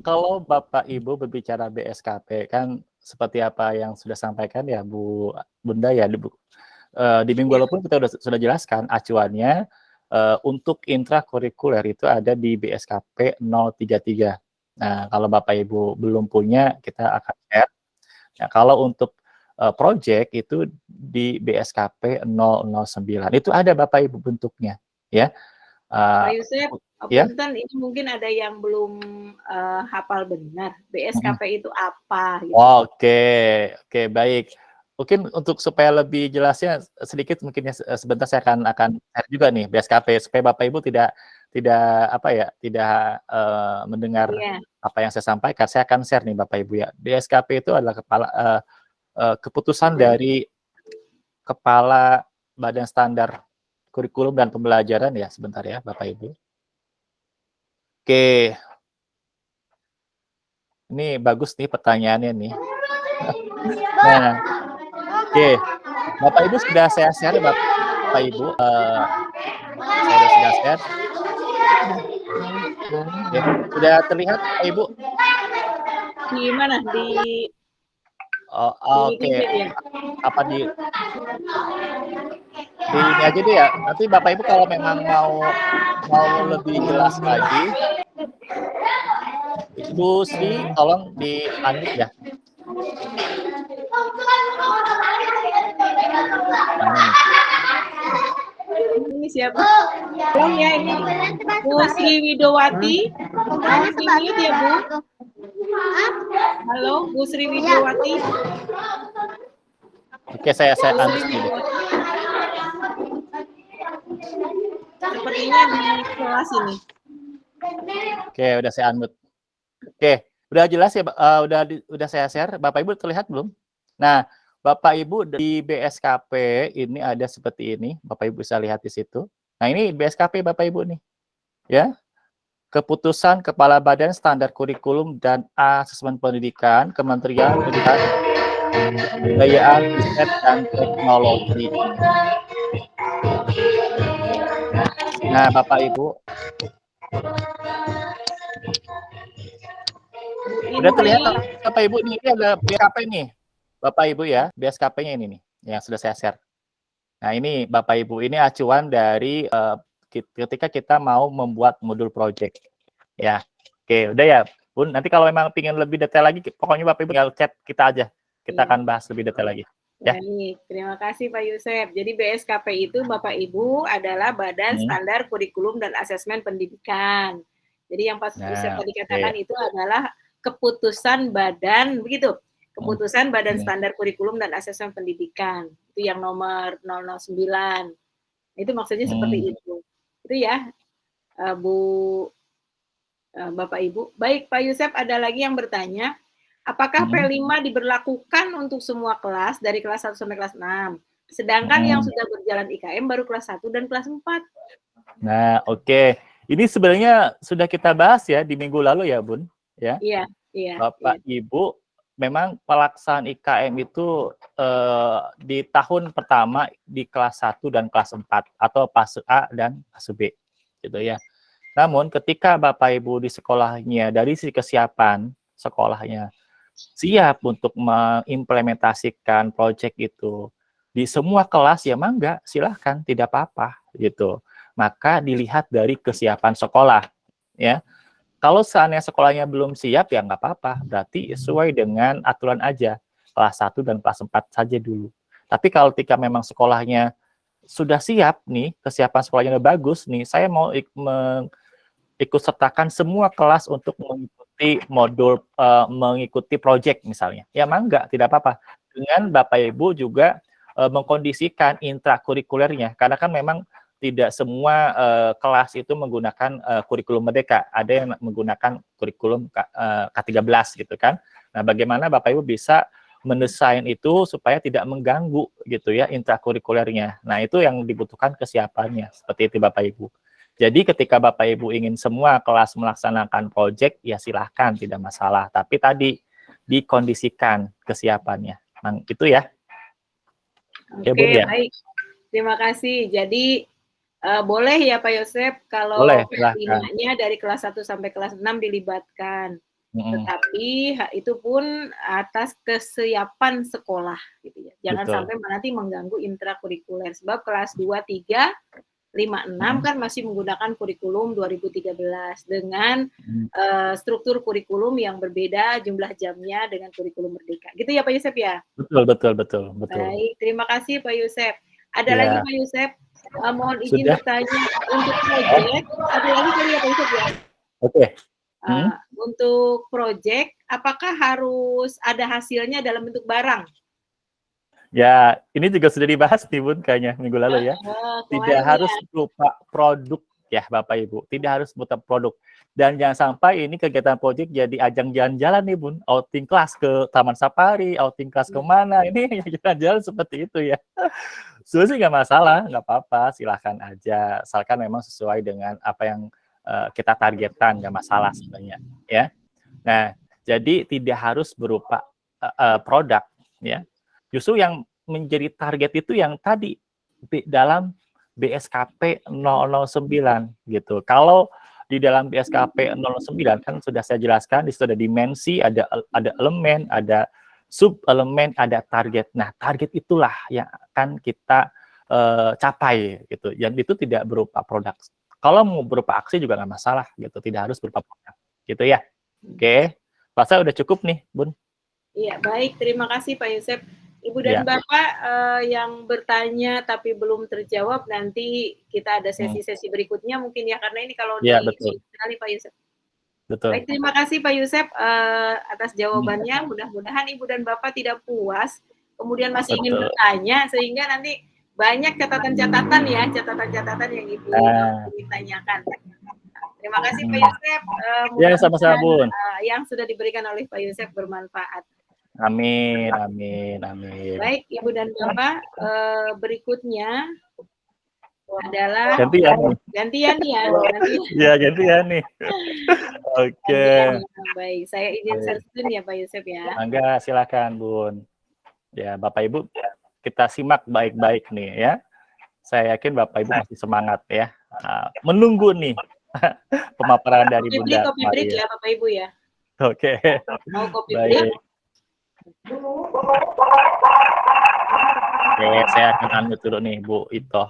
kalau Bapak Ibu berbicara BSKP, kan seperti apa yang sudah sampaikan ya Bu Bunda ya, Bu. Uh, di minggu ya. lalu pun kita sudah, sudah jelaskan acuannya uh, untuk intrakurikuler itu ada di BSKP 033. Nah, kalau Bapak Ibu belum punya, kita akan share. Nah, kalau untuk uh, project itu di BSKP 009. Itu ada Bapak Ibu bentuknya, ya. Uh, Pak Yusuf, ya? ini mungkin ada yang belum uh, hafal benar. BSKP hmm. itu apa? Gitu. Oke, okay. oke, okay, baik mungkin untuk supaya lebih jelasnya sedikit mungkin ya sebentar saya akan akan share juga nih BSKP supaya Bapak Ibu tidak tidak apa ya tidak uh, mendengar yeah. apa yang saya sampaikan. Saya akan share nih Bapak Ibu ya. BSKP itu adalah kepala uh, uh, keputusan hmm. dari kepala Badan Standar Kurikulum dan Pembelajaran ya. Sebentar ya Bapak Ibu. Oke. Ini bagus nih pertanyaannya nih. Nah Oke, Bapak Ibu sudah saya share, Bapak Ibu. Uh, saya sudah share. Ya, sudah terlihat Pak Ibu? Di mana? Di Oh, Oke, chat ya? apa di di ini aja deh ya. Nanti Bapak Ibu kalau memang mau mau lebih jelas lagi, Ibu Sri tolong di unmute ya. Ini siapa? Oh ya ini Bu Sri Widowati. Di mute ya Bu? Halo Bu Sri Widowati. Oke, saya saya Bu unmute dulu. Sepertinya di kelas ini. Oke, udah saya unmute. Oke, udah jelas ya, eh, udah udah saya share. Bapak Ibu terlihat belum? Nah, Bapak Ibu di BSKP ini ada seperti ini. Bapak Ibu bisa lihat di situ. Nah, ini BSKP Bapak Ibu nih. Ya. Keputusan Kepala Badan Standar Kurikulum dan Asesmen Pendidikan Kementerian Pendidikan Kebudayaan, Riset dan Teknologi. Nah, Bapak Ibu, Udah terlihat Bapak Ibu ini, ini ada BSKP nih. Bapak Ibu ya, BSKP-nya ini nih yang sudah saya share. Nah, ini Bapak Ibu ini acuan dari kit- ketika kita mau membuat modul project. Ya. Oke, udah ya, Bun. Nanti kalau memang ingin lebih detail lagi, pokoknya Bapak Ibu tinggal chat kita aja. Kita Iya. akan bahas lebih detail lagi. Ya. Baik, terima kasih Pak Yusef. Jadi BSKP itu Bapak Ibu adalah Badan Hmm. Standar Kurikulum dan Asesmen Pendidikan. Jadi yang Pak Nah, Yusef tadi katakan itu adalah keputusan badan begitu. Keputusan Badan Hmm. Standar Kurikulum dan Asesmen Pendidikan. Itu yang nomor 009. Itu maksudnya seperti Hmm. itu. Itu ya eh, Bu eh, Bapak Ibu. Baik Pak Yusef ada lagi yang bertanya Apakah Hmm. P5 diberlakukan untuk semua kelas dari kelas 1 sampai kelas 6? Sedangkan yang Hmm. sudah berjalan IKM baru kelas 1 dan kelas 4. Nah, oke. Ini sebenarnya sudah kita bahas ya di minggu lalu ya, Bun. Ya. Iya, iya. Bapak Ibu, memang pelaksanaan IKM itu eh, di tahun pertama di kelas 1 dan kelas 4 atau fase A dan fase B gitu ya. Namun ketika Bapak Ibu di sekolahnya dari sisi kesiapan sekolahnya siap untuk mengimplementasikan proyek itu di semua kelas ya mangga silahkan tidak apa-apa gitu. Maka dilihat dari kesiapan sekolah ya kalau seandainya sekolahnya belum siap ya nggak apa-apa, berarti sesuai dengan aturan aja kelas 1 dan kelas 4 saja dulu. Tapi kalau ketika memang sekolahnya sudah siap nih, kesiapan sekolahnya udah bagus nih, saya mau ik ikut sertakan semua kelas untuk mengikuti modul eh, mengikuti project misalnya. Ya mangga, tidak apa-apa. Dengan Bapak Ibu juga eh, mengkondisikan intrakurikulernya karena kan memang tidak semua eh, kelas itu menggunakan eh, kurikulum merdeka. Ada yang menggunakan kurikulum K- eh, K13 gitu kan. Nah, bagaimana Bapak Ibu bisa mendesain itu supaya tidak mengganggu gitu ya intrakurikulernya. Nah, itu yang dibutuhkan kesiapannya seperti itu Bapak Ibu. Jadi ketika Bapak Ibu ingin semua kelas melaksanakan proyek ya silahkan tidak masalah. Tapi tadi dikondisikan kesiapannya. Nah, itu ya. Oke, Ya, Bun, ya. baik. Terima kasih. Jadi eh, boleh ya Pak Yosep kalau. P5-nya dari kelas 1 sampai kelas 6 dilibatkan. Mm-mm. Tetapi itu pun atas kesiapan sekolah gitu ya. Jangan Betul. sampai nanti mengganggu intrakurikuler sebab kelas 2 3 5 6 Hmm. kan masih menggunakan kurikulum 2013 dengan Hmm. eh, struktur kurikulum yang berbeda jumlah jamnya dengan kurikulum merdeka. Gitu ya Pak Yusef ya? Betul, betul, betul, betul. Baik, terima kasih Pak Yusef. Ada Ya. lagi Pak Yusef? Eh, mohon izin Sudah. bertanya untuk proyek. Ada lagi kali ya Pak Yusef ya? Oke. Uh, Hmm. Untuk proyek, apakah harus ada hasilnya dalam bentuk barang? Ya, ini juga sudah dibahas nih Bun kayaknya minggu lalu ya. Oh, Tidak harus ya. berupa produk ya Bapak Ibu. Tidak harus berupa produk. Dan jangan sampai ini kegiatan proyek jadi ajang jalan-jalan nih Bun. Outing kelas ke Taman Safari, outing kelas ke mana. Ini jalan-jalan seperti itu ya. Sebenarnya nggak masalah, nggak apa-apa. Silahkan aja. Asalkan memang sesuai dengan apa yang eh, kita targetkan, nggak masalah sebenarnya. ya. Nah, jadi tidak harus berupa eh, eh, produk ya. Justru yang menjadi target itu yang tadi di dalam BSKP 009 gitu. Kalau di dalam BSKP 09 kan sudah saya jelaskan di situ ada dimensi, ada ada elemen, ada sub elemen, ada target. Nah, target itulah yang akan kita uh, capai gitu. Yang itu tidak berupa produk. Kalau mau berupa aksi juga nggak masalah gitu, tidak harus berupa produk. Gitu ya. Oke. Okay. Rasa udah cukup nih, Bun. Iya, baik. Terima kasih Pak Yusef. Ibu dan ya. Bapak uh, yang bertanya tapi belum terjawab nanti kita ada hmm. sesi-sesi berikutnya mungkin ya karena ini kalau ya, di betul. sekali Pak Yusef. Betul. Baik, terima kasih Pak Yusef uh, atas jawabannya. Hmm. Mudah-mudahan Ibu dan Bapak tidak puas, kemudian masih betul. ingin bertanya sehingga nanti banyak catatan-catatan ya, catatan-catatan yang Ibu uh. ditanyakan. Terima kasih Pak Yusef. Uh, ya, sama-sama Bun. Uh, yang sudah diberikan oleh Pak Yusef bermanfaat. Amin, amin, amin. Baik, Ibu dan Bapak, uh, berikutnya adalah gantian nih. Gantian ya. Gantian. ya, gantian nih. Oke. Okay. Baik, saya izin share ya Pak Yusuf ya. Mangga, silakan Bun. Ya, Bapak Ibu, kita simak baik-baik nih ya. Saya yakin Bapak Ibu masih semangat ya. Nah, menunggu nih pemaparan dari kopi Bunda. Kopi break ya Bapak Ibu ya. Oke. Okay. Mau kopi break? Oke, saya akan ambil dulu nih Bu Ito.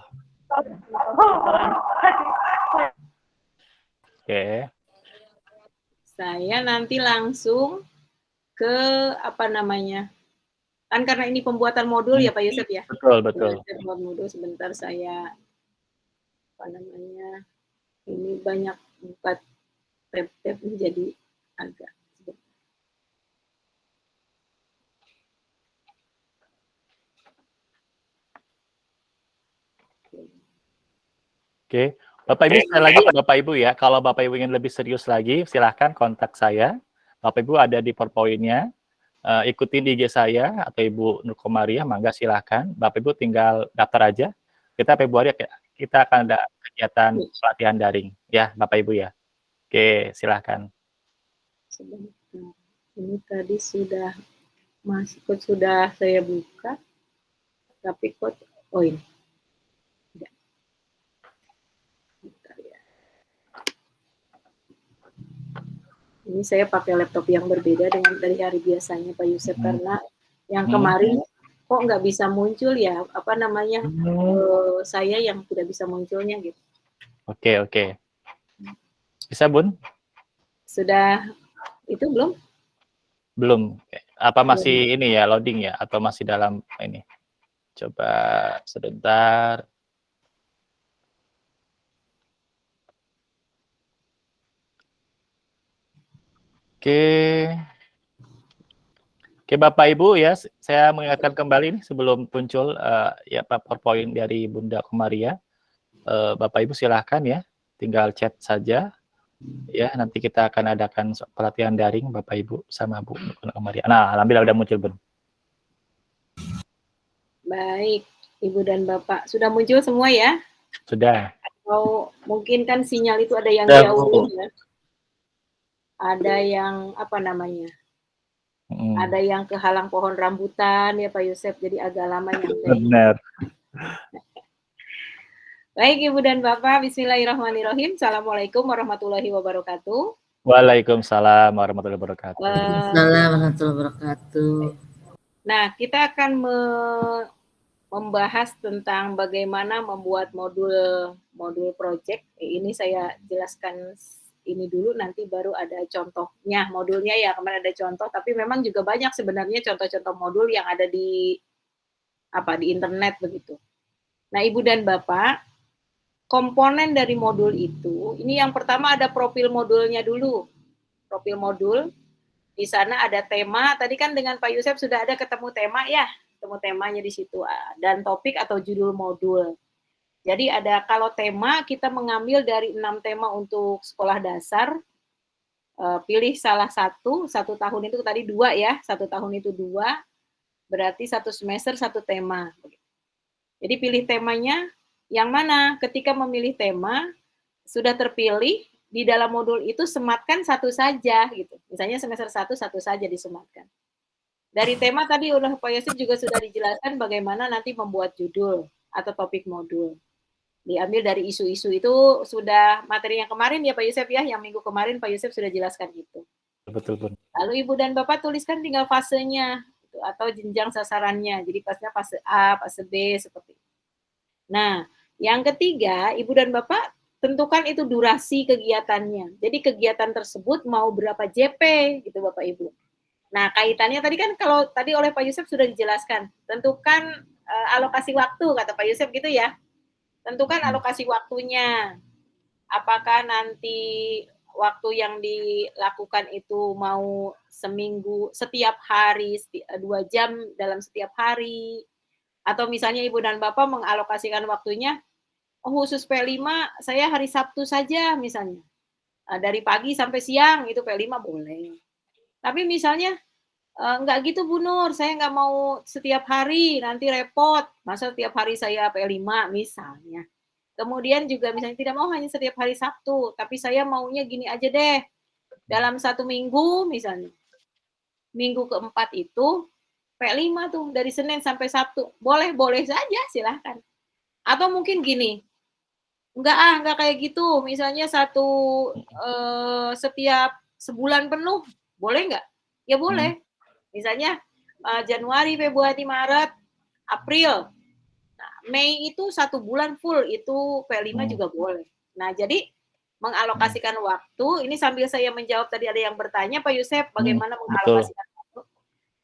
Oke. Saya nanti langsung ke apa namanya? Kan karena ini pembuatan modul ya Pak Yusuf ya? Betul, betul. Pembuatan modul sebentar saya apa namanya? Ini banyak buka tab-tab menjadi agak Oke, Bapak Ibu sekali lagi Bapak Ibu ya, kalau Bapak Ibu ingin lebih serius lagi, silahkan kontak saya. Bapak Ibu ada di PowerPoint-nya, uh, ikutin IG saya atau Ibu Nur Komariah, mangga silahkan. Bapak Ibu tinggal daftar aja. Kita Februari kita akan ada kegiatan pelatihan daring, ya Bapak Ibu ya. Oke, silahkan. Ini tadi sudah masuk sudah saya buka, tapi kok oh ini ini saya pakai laptop yang berbeda dengan dari hari biasanya Pak Yusuf hmm. karena yang hmm. kemarin hmm. kok nggak bisa muncul ya apa namanya hmm. uh, saya yang tidak bisa munculnya gitu. Oke okay, oke. Okay. Bisa Bun? Sudah itu belum? Belum. Apa masih belum. ini ya loading ya atau masih dalam ini? Coba sebentar. Oke. Oke Bapak Ibu ya, saya mengingatkan kembali nih sebelum muncul uh, ya PowerPoint dari Bunda Komaria. Uh, Bapak Ibu silahkan ya, tinggal chat saja. Ya, nanti kita akan adakan pelatihan daring Bapak Ibu sama Bu Komaria. Nah, alhamdulillah udah muncul Bun. Baik, Ibu dan Bapak sudah muncul semua ya? Sudah. Oh, mungkin kan sinyal itu ada yang jauh ya ada yang apa namanya hmm. ada yang kehalang pohon rambutan ya Pak Yusuf jadi agak lama nyampe benar. Baik Ibu dan Bapak Bismillahirrahmanirrahim. Assalamualaikum warahmatullahi wabarakatuh. Waalaikumsalam warahmatullahi wabarakatuh. Waalaikumsalam warahmatullahi wabarakatuh. Nah kita akan me membahas tentang bagaimana membuat modul modul project. Ini saya jelaskan ini dulu nanti baru ada contohnya modulnya ya kemarin ada contoh tapi memang juga banyak sebenarnya contoh-contoh modul yang ada di apa di internet begitu. Nah, Ibu dan Bapak, komponen dari modul itu ini yang pertama ada profil modulnya dulu. Profil modul di sana ada tema. Tadi kan dengan Pak Yusuf sudah ada ketemu tema ya, ketemu temanya di situ dan topik atau judul modul. Jadi ada kalau tema kita mengambil dari enam tema untuk sekolah dasar, uh, pilih salah satu, satu tahun itu tadi dua ya, satu tahun itu dua, berarti satu semester satu tema. Jadi pilih temanya yang mana? Ketika memilih tema sudah terpilih di dalam modul itu sematkan satu saja gitu. Misalnya semester satu satu saja disematkan. Dari tema tadi udah Pak Yosef juga sudah dijelaskan bagaimana nanti membuat judul atau topik modul. Diambil dari isu-isu itu sudah materi yang kemarin ya Pak Yusuf ya, yang minggu kemarin Pak Yusuf sudah jelaskan itu. Betul, Bun. Lalu Ibu dan Bapak tuliskan tinggal fasenya gitu, atau jenjang sasarannya. Jadi pasnya fase A, fase B seperti itu. Nah, yang ketiga, Ibu dan Bapak tentukan itu durasi kegiatannya. Jadi kegiatan tersebut mau berapa JP gitu Bapak Ibu. Nah, kaitannya tadi kan kalau tadi oleh Pak Yusuf sudah dijelaskan, tentukan uh, alokasi waktu kata Pak Yusuf gitu ya. Tentukan alokasi waktunya. Apakah nanti waktu yang dilakukan itu mau seminggu, setiap hari, seti dua jam dalam setiap hari, atau misalnya ibu dan bapak mengalokasikan waktunya, oh khusus P5 saya hari Sabtu saja misalnya, dari pagi sampai siang itu P5 boleh. Tapi misalnya enggak gitu Bu Nur, saya nggak mau setiap hari nanti repot, masa setiap hari saya P5 misalnya. Kemudian juga misalnya tidak mau hanya setiap hari Sabtu, tapi saya maunya gini aja deh. Dalam satu minggu misalnya. Minggu keempat itu P5 tuh dari Senin sampai Sabtu. Boleh-boleh saja silahkan. Atau mungkin gini, enggak ah, enggak kayak gitu. Misalnya satu eh, setiap sebulan penuh, boleh enggak? Ya boleh. Misalnya eh, Januari, Februari, Maret, April, Mei itu satu bulan full itu P5 hmm. juga boleh. Nah, jadi mengalokasikan hmm. waktu, ini sambil saya menjawab tadi ada yang bertanya Pak Yusef bagaimana hmm, mengalokasikan betul. waktu.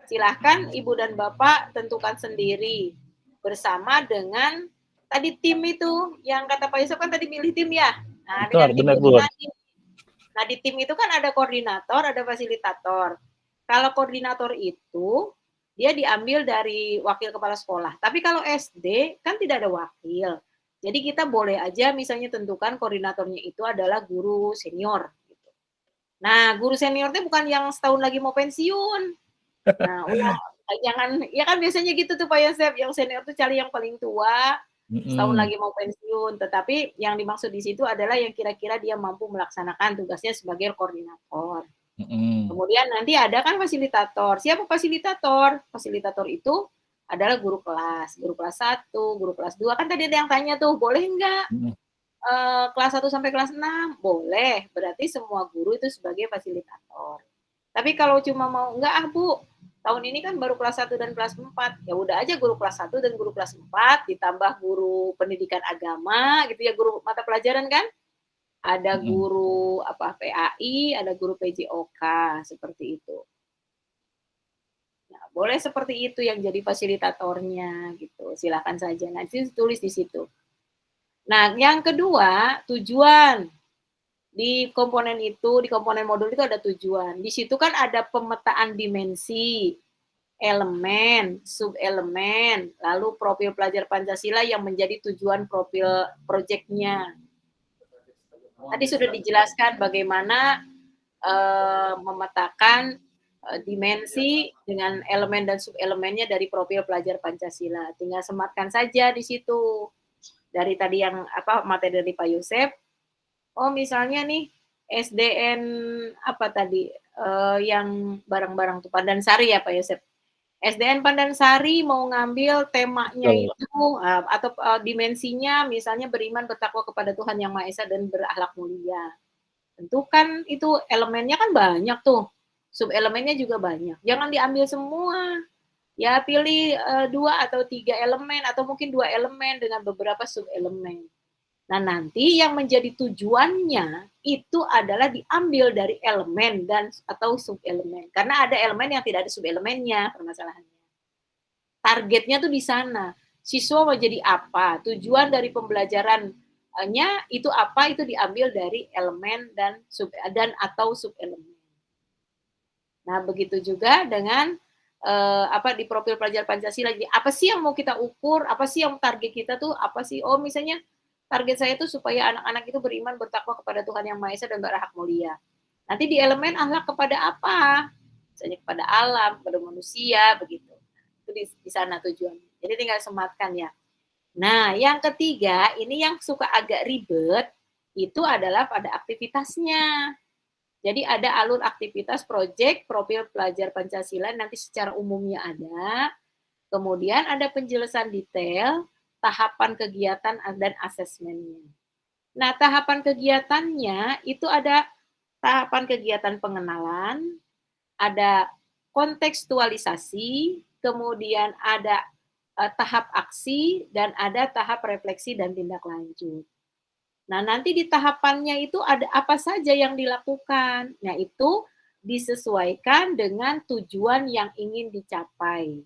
Silahkan Ibu dan Bapak tentukan sendiri bersama dengan tadi tim itu yang kata Pak Yusef kan tadi milih tim ya. Nah, betul, dengan tim benar, Nah, di tim itu kan ada koordinator, ada fasilitator. Kalau koordinator itu dia diambil dari wakil kepala sekolah. Tapi kalau SD kan tidak ada wakil. Jadi kita boleh aja misalnya tentukan koordinatornya itu adalah guru senior. Gitu. Nah, guru senior itu bukan yang setahun lagi mau pensiun. Nah, udah jangan ya kan biasanya gitu tuh Pak Yosef, yang senior tuh cari yang paling tua, setahun lagi mau pensiun. Tetapi yang dimaksud di situ adalah yang kira-kira dia mampu melaksanakan tugasnya sebagai koordinator. Mm-hmm. Kemudian nanti ada kan fasilitator. Siapa fasilitator? Fasilitator itu adalah guru kelas, guru kelas 1, guru kelas 2. Kan tadi ada yang tanya tuh, boleh enggak mm-hmm. uh, kelas 1 sampai kelas 6? Boleh. Berarti semua guru itu sebagai fasilitator. Tapi kalau cuma mau enggak ah Bu, tahun ini kan baru kelas 1 dan kelas 4. Ya udah aja guru kelas 1 dan guru kelas 4 ditambah guru pendidikan agama gitu ya, guru mata pelajaran kan? Ada guru apa PAI, ada guru PJOK seperti itu. Nah, boleh seperti itu yang jadi fasilitatornya gitu. Silakan saja nanti tulis di situ. Nah, yang kedua, tujuan di komponen itu, di komponen modul itu ada tujuan. Di situ kan ada pemetaan dimensi, elemen, sub-elemen, lalu profil pelajar Pancasila yang menjadi tujuan profil proyeknya Tadi sudah dijelaskan bagaimana uh, memetakan uh, dimensi dengan elemen dan subelemennya dari profil pelajar Pancasila. Tinggal sematkan saja di situ. Dari tadi yang apa materi dari Pak Yosef. Oh, misalnya nih SDN apa tadi uh, yang barang-barang tuh Sari ya Pak Yosef. SDN Pandansari mau ngambil temanya oh. itu uh, atau uh, dimensinya misalnya beriman bertakwa kepada Tuhan yang Maha Esa dan berakhlak mulia. Tentu kan itu elemennya kan banyak tuh. Sub elemennya juga banyak. Jangan diambil semua. Ya pilih uh, dua atau tiga elemen atau mungkin dua elemen dengan beberapa sub elemen. Nah, nanti yang menjadi tujuannya itu adalah diambil dari elemen dan atau subelemen. Karena ada elemen yang tidak ada subelemennya permasalahannya. Targetnya tuh di sana. Siswa mau jadi apa? Tujuan dari pembelajarannya itu apa? Itu diambil dari elemen dan sub dan atau subelemen. Nah, begitu juga dengan uh, apa di profil pelajar Pancasila. Jadi apa sih yang mau kita ukur? Apa sih yang target kita tuh? Apa sih? Oh, misalnya target saya itu supaya anak-anak itu beriman bertakwa kepada Tuhan yang Maha Esa dan berhak mulia. Nanti di elemen ahlak kepada apa? Misalnya kepada alam, kepada manusia, begitu. Itu di, di sana tujuannya. Jadi tinggal sematkan ya. Nah, yang ketiga, ini yang suka agak ribet, itu adalah pada aktivitasnya. Jadi ada alur aktivitas proyek profil pelajar Pancasila nanti secara umumnya ada. Kemudian ada penjelasan detail, tahapan kegiatan dan asesmennya. Nah, tahapan kegiatannya itu ada tahapan kegiatan pengenalan, ada kontekstualisasi, kemudian ada uh, tahap aksi, dan ada tahap refleksi dan tindak lanjut. Nah, nanti di tahapannya itu ada apa saja yang dilakukan. Nah, itu disesuaikan dengan tujuan yang ingin dicapai.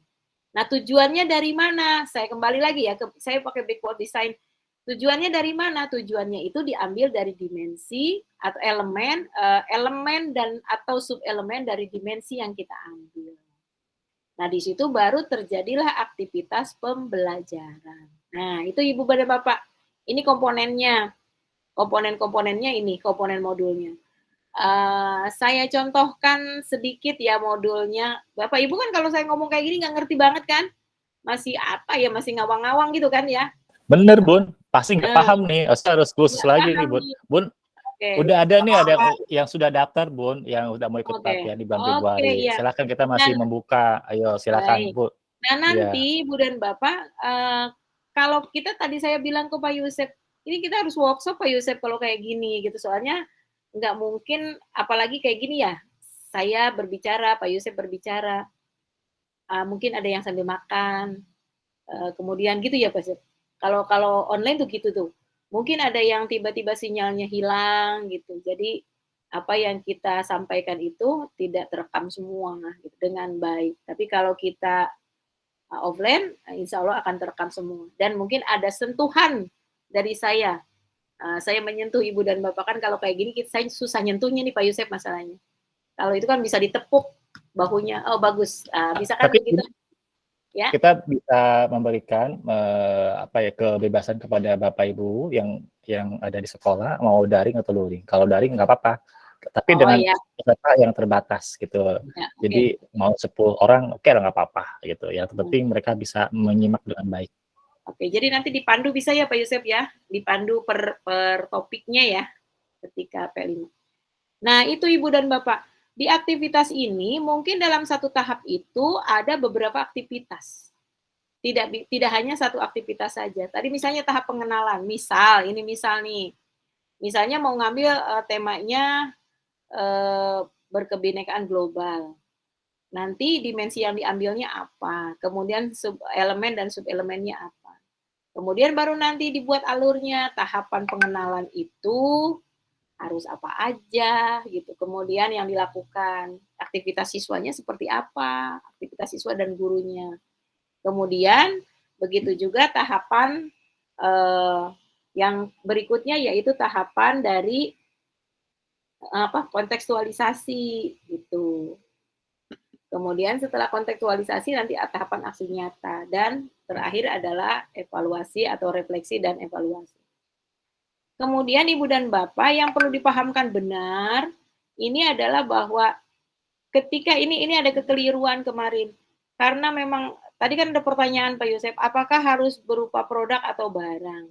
Nah, tujuannya dari mana? Saya kembali lagi ya, ke, saya pakai backward design Tujuannya dari mana? Tujuannya itu diambil dari dimensi atau elemen, uh, elemen dan atau subelemen dari dimensi yang kita ambil. Nah, di situ baru terjadilah aktivitas pembelajaran. Nah, itu Ibu dan Bapak. Ini komponennya. Komponen-komponennya ini, komponen modulnya. Uh, saya contohkan sedikit ya modulnya. Bapak Ibu kan kalau saya ngomong kayak gini nggak ngerti banget kan? Masih apa ya, masih ngawang-ngawang gitu kan ya. Bener Bun, pasti nggak paham nih. Saya harus khusus lagi nih, Bun. Bun, okay. udah ada nih ada yang sudah daftar, Bun, yang udah mau ikut okay. pelatihan di bulan Februari. Okay, iya. Silakan kita masih nah, membuka. Ayo, silakan, baik. Bu. Nah, nanti ya. Bu dan Bapak uh, kalau kita tadi saya bilang ke Pak Yusuf, ini kita harus workshop Pak Yusuf kalau kayak gini gitu. Soalnya nggak mungkin apalagi kayak gini ya. Saya berbicara, Pak Yusuf berbicara. Uh, mungkin ada yang sambil makan. Uh, kemudian gitu ya Pak Yusuf kalau kalau online tuh gitu tuh. Mungkin ada yang tiba-tiba sinyalnya hilang gitu. Jadi apa yang kita sampaikan itu tidak terekam semua gitu, dengan baik. Tapi kalau kita uh, offline, uh, insya Allah akan terekam semua. Dan mungkin ada sentuhan dari saya. Uh, saya menyentuh ibu dan bapak kan kalau kayak gini saya susah nyentuhnya nih Pak Yusuf masalahnya. Kalau itu kan bisa ditepuk bahunya, oh bagus, uh, bisa kan Tapi, begitu ya. kita bisa memberikan uh, apa ya kebebasan kepada bapak ibu yang yang ada di sekolah mau daring atau luring. Kalau daring nggak apa-apa, tapi oh, dengan ya. yang terbatas gitu. Ya, Jadi okay. mau 10 orang oke okay, nggak apa-apa gitu. Yang penting hmm. mereka bisa menyimak dengan baik. Oke, jadi nanti dipandu bisa ya Pak Yusuf ya, dipandu per per topiknya ya ketika P5. Nah, itu Ibu dan Bapak. Di aktivitas ini mungkin dalam satu tahap itu ada beberapa aktivitas. Tidak tidak hanya satu aktivitas saja. Tadi misalnya tahap pengenalan. Misal, ini misal nih. Misalnya mau ngambil uh, temanya uh, berkebinekaan global. Nanti dimensi yang diambilnya apa? Kemudian sub elemen dan subelemennya apa? Kemudian baru nanti dibuat alurnya. Tahapan pengenalan itu harus apa aja gitu. Kemudian yang dilakukan aktivitas siswanya seperti apa, aktivitas siswa dan gurunya. Kemudian begitu juga tahapan eh, yang berikutnya yaitu tahapan dari apa kontekstualisasi gitu. Kemudian setelah kontekstualisasi nanti tahapan aksi nyata dan terakhir adalah evaluasi atau refleksi dan evaluasi. Kemudian Ibu dan Bapak yang perlu dipahamkan benar, ini adalah bahwa ketika ini ini ada kekeliruan kemarin. Karena memang tadi kan ada pertanyaan Pak Yosef, apakah harus berupa produk atau barang?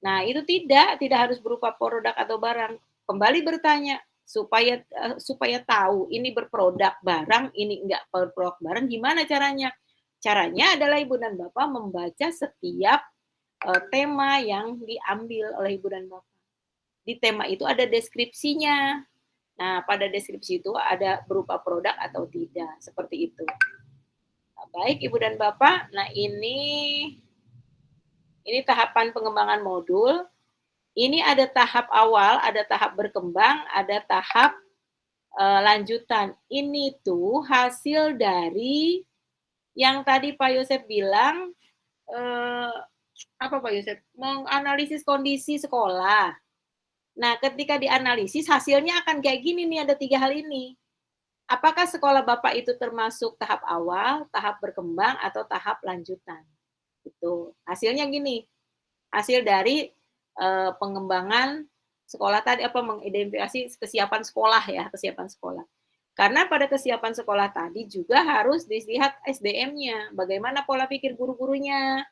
Nah, itu tidak, tidak harus berupa produk atau barang. Kembali bertanya supaya uh, supaya tahu ini berproduk barang, ini enggak berproduk barang, gimana caranya? Caranya adalah Ibu dan Bapak membaca setiap uh, tema yang diambil oleh ibu dan bapak. Di tema itu ada deskripsinya. Nah, pada deskripsi itu ada berupa produk atau tidak, seperti itu. Nah, baik ibu dan bapak. Nah ini ini tahapan pengembangan modul. Ini ada tahap awal, ada tahap berkembang, ada tahap uh, lanjutan. Ini tuh hasil dari yang tadi Pak Yosef bilang uh, apa Pak Yusuf? Menganalisis kondisi sekolah. Nah, ketika dianalisis hasilnya akan kayak gini nih, ada tiga hal ini. Apakah sekolah Bapak itu termasuk tahap awal, tahap berkembang, atau tahap lanjutan? Itu hasilnya gini. Hasil dari uh, pengembangan sekolah tadi apa mengidentifikasi kesiapan sekolah ya, kesiapan sekolah. Karena pada kesiapan sekolah tadi juga harus dilihat SDM-nya, bagaimana pola pikir guru-gurunya,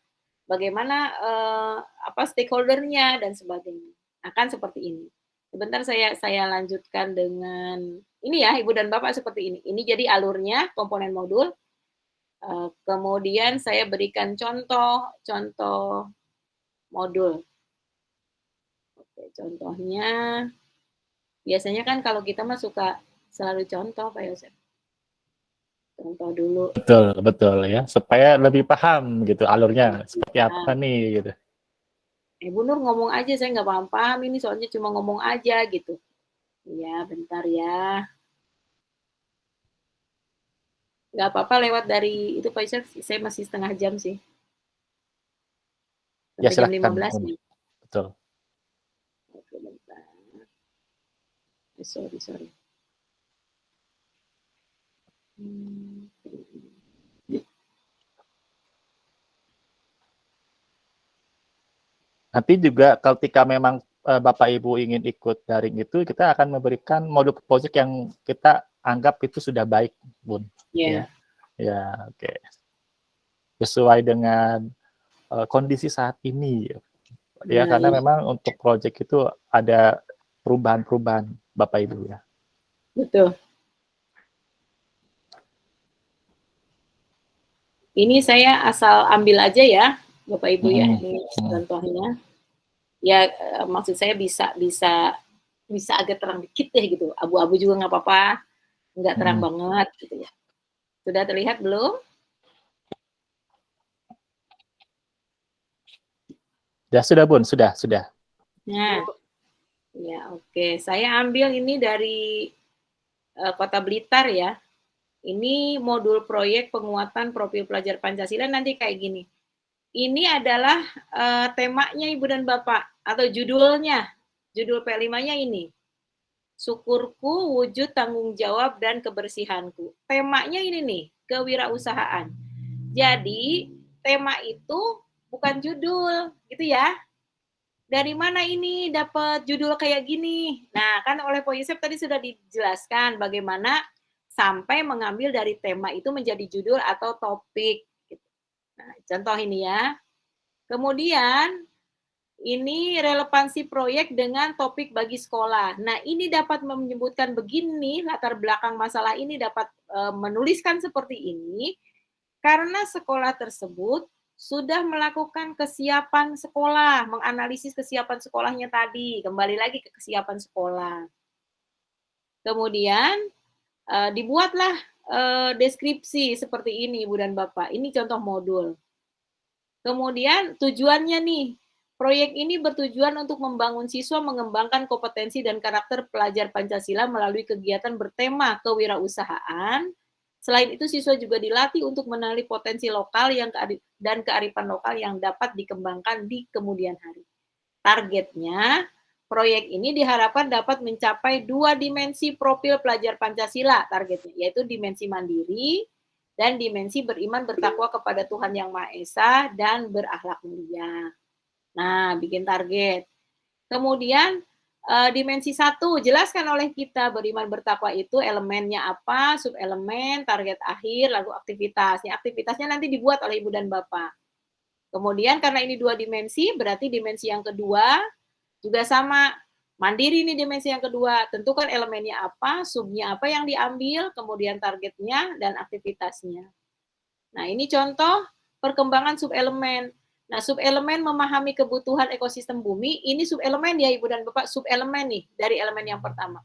bagaimana uh, apa stakeholdernya dan sebagainya akan seperti ini. Sebentar saya saya lanjutkan dengan ini ya Ibu dan Bapak seperti ini. Ini jadi alurnya komponen modul. Uh, kemudian saya berikan contoh contoh modul. Contohnya biasanya kan kalau kita mah suka selalu contoh Pak Yosef. Contoh dulu. Betul, betul ya. Supaya lebih paham gitu alurnya seperti apa nih gitu. Eh Bu Nur ngomong aja, saya nggak paham-paham ini soalnya cuma ngomong aja gitu. Ya, bentar ya. Nggak apa-apa lewat dari itu Pak Yosef, saya masih setengah jam sih. Ya, Sampai jam silakan. 15 nih. Betul. Oke, bentar. Eh, sorry, sorry. Hmm. Nanti juga ketika memang eh, Bapak Ibu ingin ikut daring itu, kita akan memberikan modul project yang kita anggap itu sudah baik, Bun. Ya, Ya, oke. Sesuai dengan eh, kondisi saat ini. Ya, Nah, karena iya. memang untuk project itu ada perubahan-perubahan, Bapak Ibu ya. betul. Ini saya asal ambil aja ya, Bapak Ibu ya. Hmm. Ini Hmm. contohnya. Ya, eh, maksud saya bisa bisa bisa agak terang dikit deh gitu. Abu-abu juga nggak apa-apa, nggak terang Hmm. banget gitu ya. Sudah terlihat belum? Ya, sudah Bun, sudah, sudah. Nah, ya oke. Saya ambil ini dari eh, Kota Blitar ya. Ini modul proyek penguatan profil pelajar Pancasila nanti kayak gini. Ini adalah eh, temanya Ibu dan Bapak atau judulnya. Judul P5-nya ini. Syukurku, wujud tanggung jawab dan kebersihanku. Temanya ini nih, kewirausahaan. Jadi, tema itu bukan judul, gitu ya dari mana ini dapat judul kayak gini? Nah, kan oleh Pak Yusuf tadi sudah dijelaskan bagaimana sampai mengambil dari tema itu menjadi judul atau topik. Nah, contoh ini ya. Kemudian, ini relevansi proyek dengan topik bagi sekolah. Nah, ini dapat menyebutkan begini, latar belakang masalah ini dapat eh, menuliskan seperti ini, karena sekolah tersebut sudah melakukan kesiapan sekolah, menganalisis kesiapan sekolahnya tadi, kembali lagi ke kesiapan sekolah. Kemudian eh, dibuatlah eh, deskripsi seperti ini Ibu dan Bapak. Ini contoh modul. Kemudian tujuannya nih, proyek ini bertujuan untuk membangun siswa mengembangkan kompetensi dan karakter pelajar Pancasila melalui kegiatan bertema kewirausahaan. Selain itu, siswa juga dilatih untuk mengenali potensi lokal yang dan kearifan lokal yang dapat dikembangkan di kemudian hari. Targetnya, proyek ini diharapkan dapat mencapai dua dimensi profil pelajar Pancasila targetnya, yaitu dimensi mandiri dan dimensi beriman bertakwa kepada Tuhan Yang Maha Esa dan berakhlak mulia. Nah, bikin target. Kemudian eh, dimensi satu jelaskan oleh kita beriman bertakwa itu elemennya apa, subelemen, target akhir, lalu aktivitas. Ya, aktivitasnya nanti dibuat oleh ibu dan bapak. Kemudian karena ini dua dimensi, berarti dimensi yang kedua juga sama. Mandiri ini dimensi yang kedua, tentukan elemennya apa, subnya apa yang diambil, kemudian targetnya dan aktivitasnya. Nah, ini contoh perkembangan subelemen. Nah, subelemen memahami kebutuhan ekosistem bumi, ini subelemen ya Ibu dan Bapak, subelemen nih dari elemen yang pertama.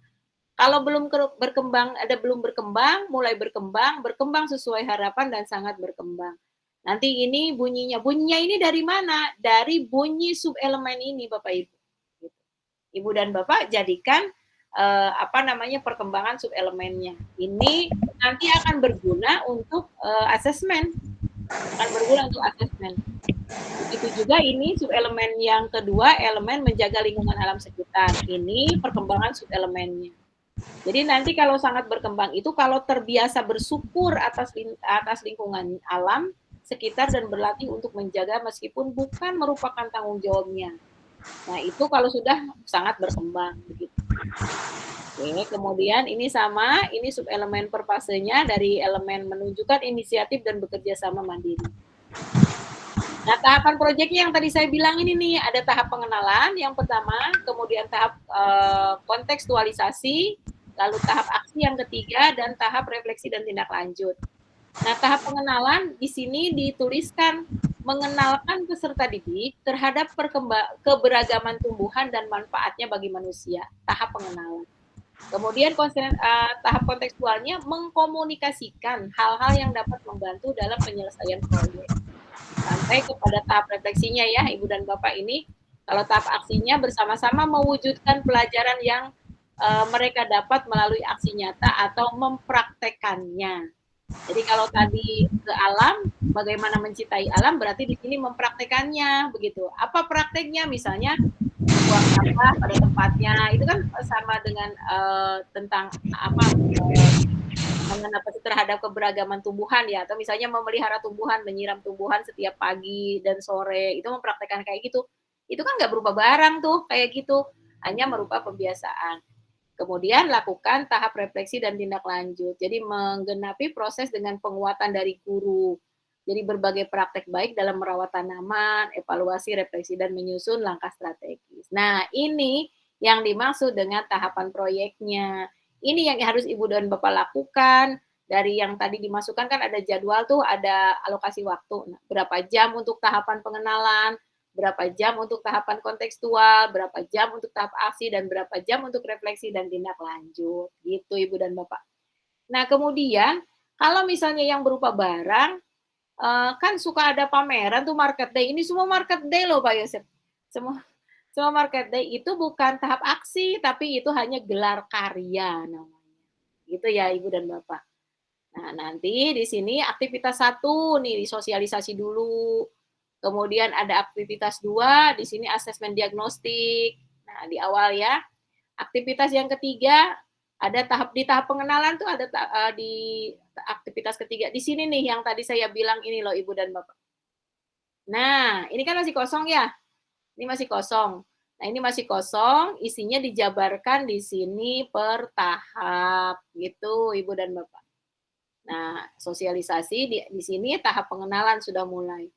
Kalau belum ke- berkembang, ada belum berkembang, mulai berkembang, berkembang sesuai harapan dan sangat berkembang. Nanti ini bunyinya, bunyinya ini dari mana? Dari bunyi subelemen ini Bapak Ibu. Ibu dan Bapak jadikan eh, apa namanya perkembangan subelemennya. Ini nanti akan berguna untuk eh, asesmen, akan berguna untuk asesmen. Begitu juga ini subelemen yang kedua, elemen menjaga lingkungan alam sekitar. Ini perkembangan subelemennya. Jadi nanti kalau sangat berkembang itu kalau terbiasa bersyukur atas atas lingkungan alam sekitar dan berlatih untuk menjaga meskipun bukan merupakan tanggung jawabnya. Nah, itu kalau sudah sangat berkembang begitu. Oke, kemudian ini sama, ini subelemen perpasenya dari elemen menunjukkan inisiatif dan bekerja sama mandiri. Nah, tahapan proyeknya yang tadi saya bilang ini nih, ada tahap pengenalan yang pertama, kemudian tahap eh, kontekstualisasi, lalu tahap aksi yang ketiga, dan tahap refleksi dan tindak lanjut. Nah, tahap pengenalan di sini dituliskan mengenalkan peserta didik terhadap keberagaman tumbuhan dan manfaatnya bagi manusia, tahap pengenalan. Kemudian konsen, uh, tahap kontekstualnya mengkomunikasikan hal-hal yang dapat membantu dalam penyelesaian proyek. Sampai kepada tahap refleksinya ya, Ibu dan Bapak ini, kalau tahap aksinya bersama-sama mewujudkan pelajaran yang uh, mereka dapat melalui aksi nyata atau mempraktekannya. Jadi kalau tadi ke alam, bagaimana mencintai alam, berarti di sini mempraktekannya, begitu. Apa prakteknya? Misalnya buang sampah pada tempatnya, itu kan sama dengan uh, tentang apa uh, terhadap keberagaman tumbuhan ya, atau misalnya memelihara tumbuhan, menyiram tumbuhan setiap pagi dan sore, itu mempraktekkan kayak gitu. Itu kan nggak berupa barang tuh, kayak gitu, hanya merupa pembiasaan. Kemudian lakukan tahap refleksi dan tindak lanjut. Jadi menggenapi proses dengan penguatan dari guru. Jadi berbagai praktek baik dalam merawat tanaman, evaluasi, refleksi, dan menyusun langkah strategis. Nah ini yang dimaksud dengan tahapan proyeknya. Ini yang harus Ibu dan Bapak lakukan. Dari yang tadi dimasukkan kan ada jadwal tuh, ada alokasi waktu. Nah, berapa jam untuk tahapan pengenalan, berapa jam untuk tahapan kontekstual, berapa jam untuk tahap aksi, dan berapa jam untuk refleksi dan tindak lanjut. Gitu Ibu dan Bapak. Nah kemudian, kalau misalnya yang berupa barang, eh, kan suka ada pameran tuh market day. Ini semua market day loh Pak Yosef. Semua semua market day itu bukan tahap aksi, tapi itu hanya gelar karya namanya. Gitu ya Ibu dan Bapak. Nah, nanti di sini aktivitas satu nih, disosialisasi dulu Kemudian ada aktivitas dua, di sini asesmen diagnostik. Nah, di awal ya. Aktivitas yang ketiga, ada tahap di tahap pengenalan tuh ada uh, di aktivitas ketiga. Di sini nih yang tadi saya bilang ini loh Ibu dan Bapak. Nah, ini kan masih kosong ya. Ini masih kosong. Nah, ini masih kosong, isinya dijabarkan di sini per tahap gitu Ibu dan Bapak. Nah, sosialisasi di, di sini tahap pengenalan sudah mulai.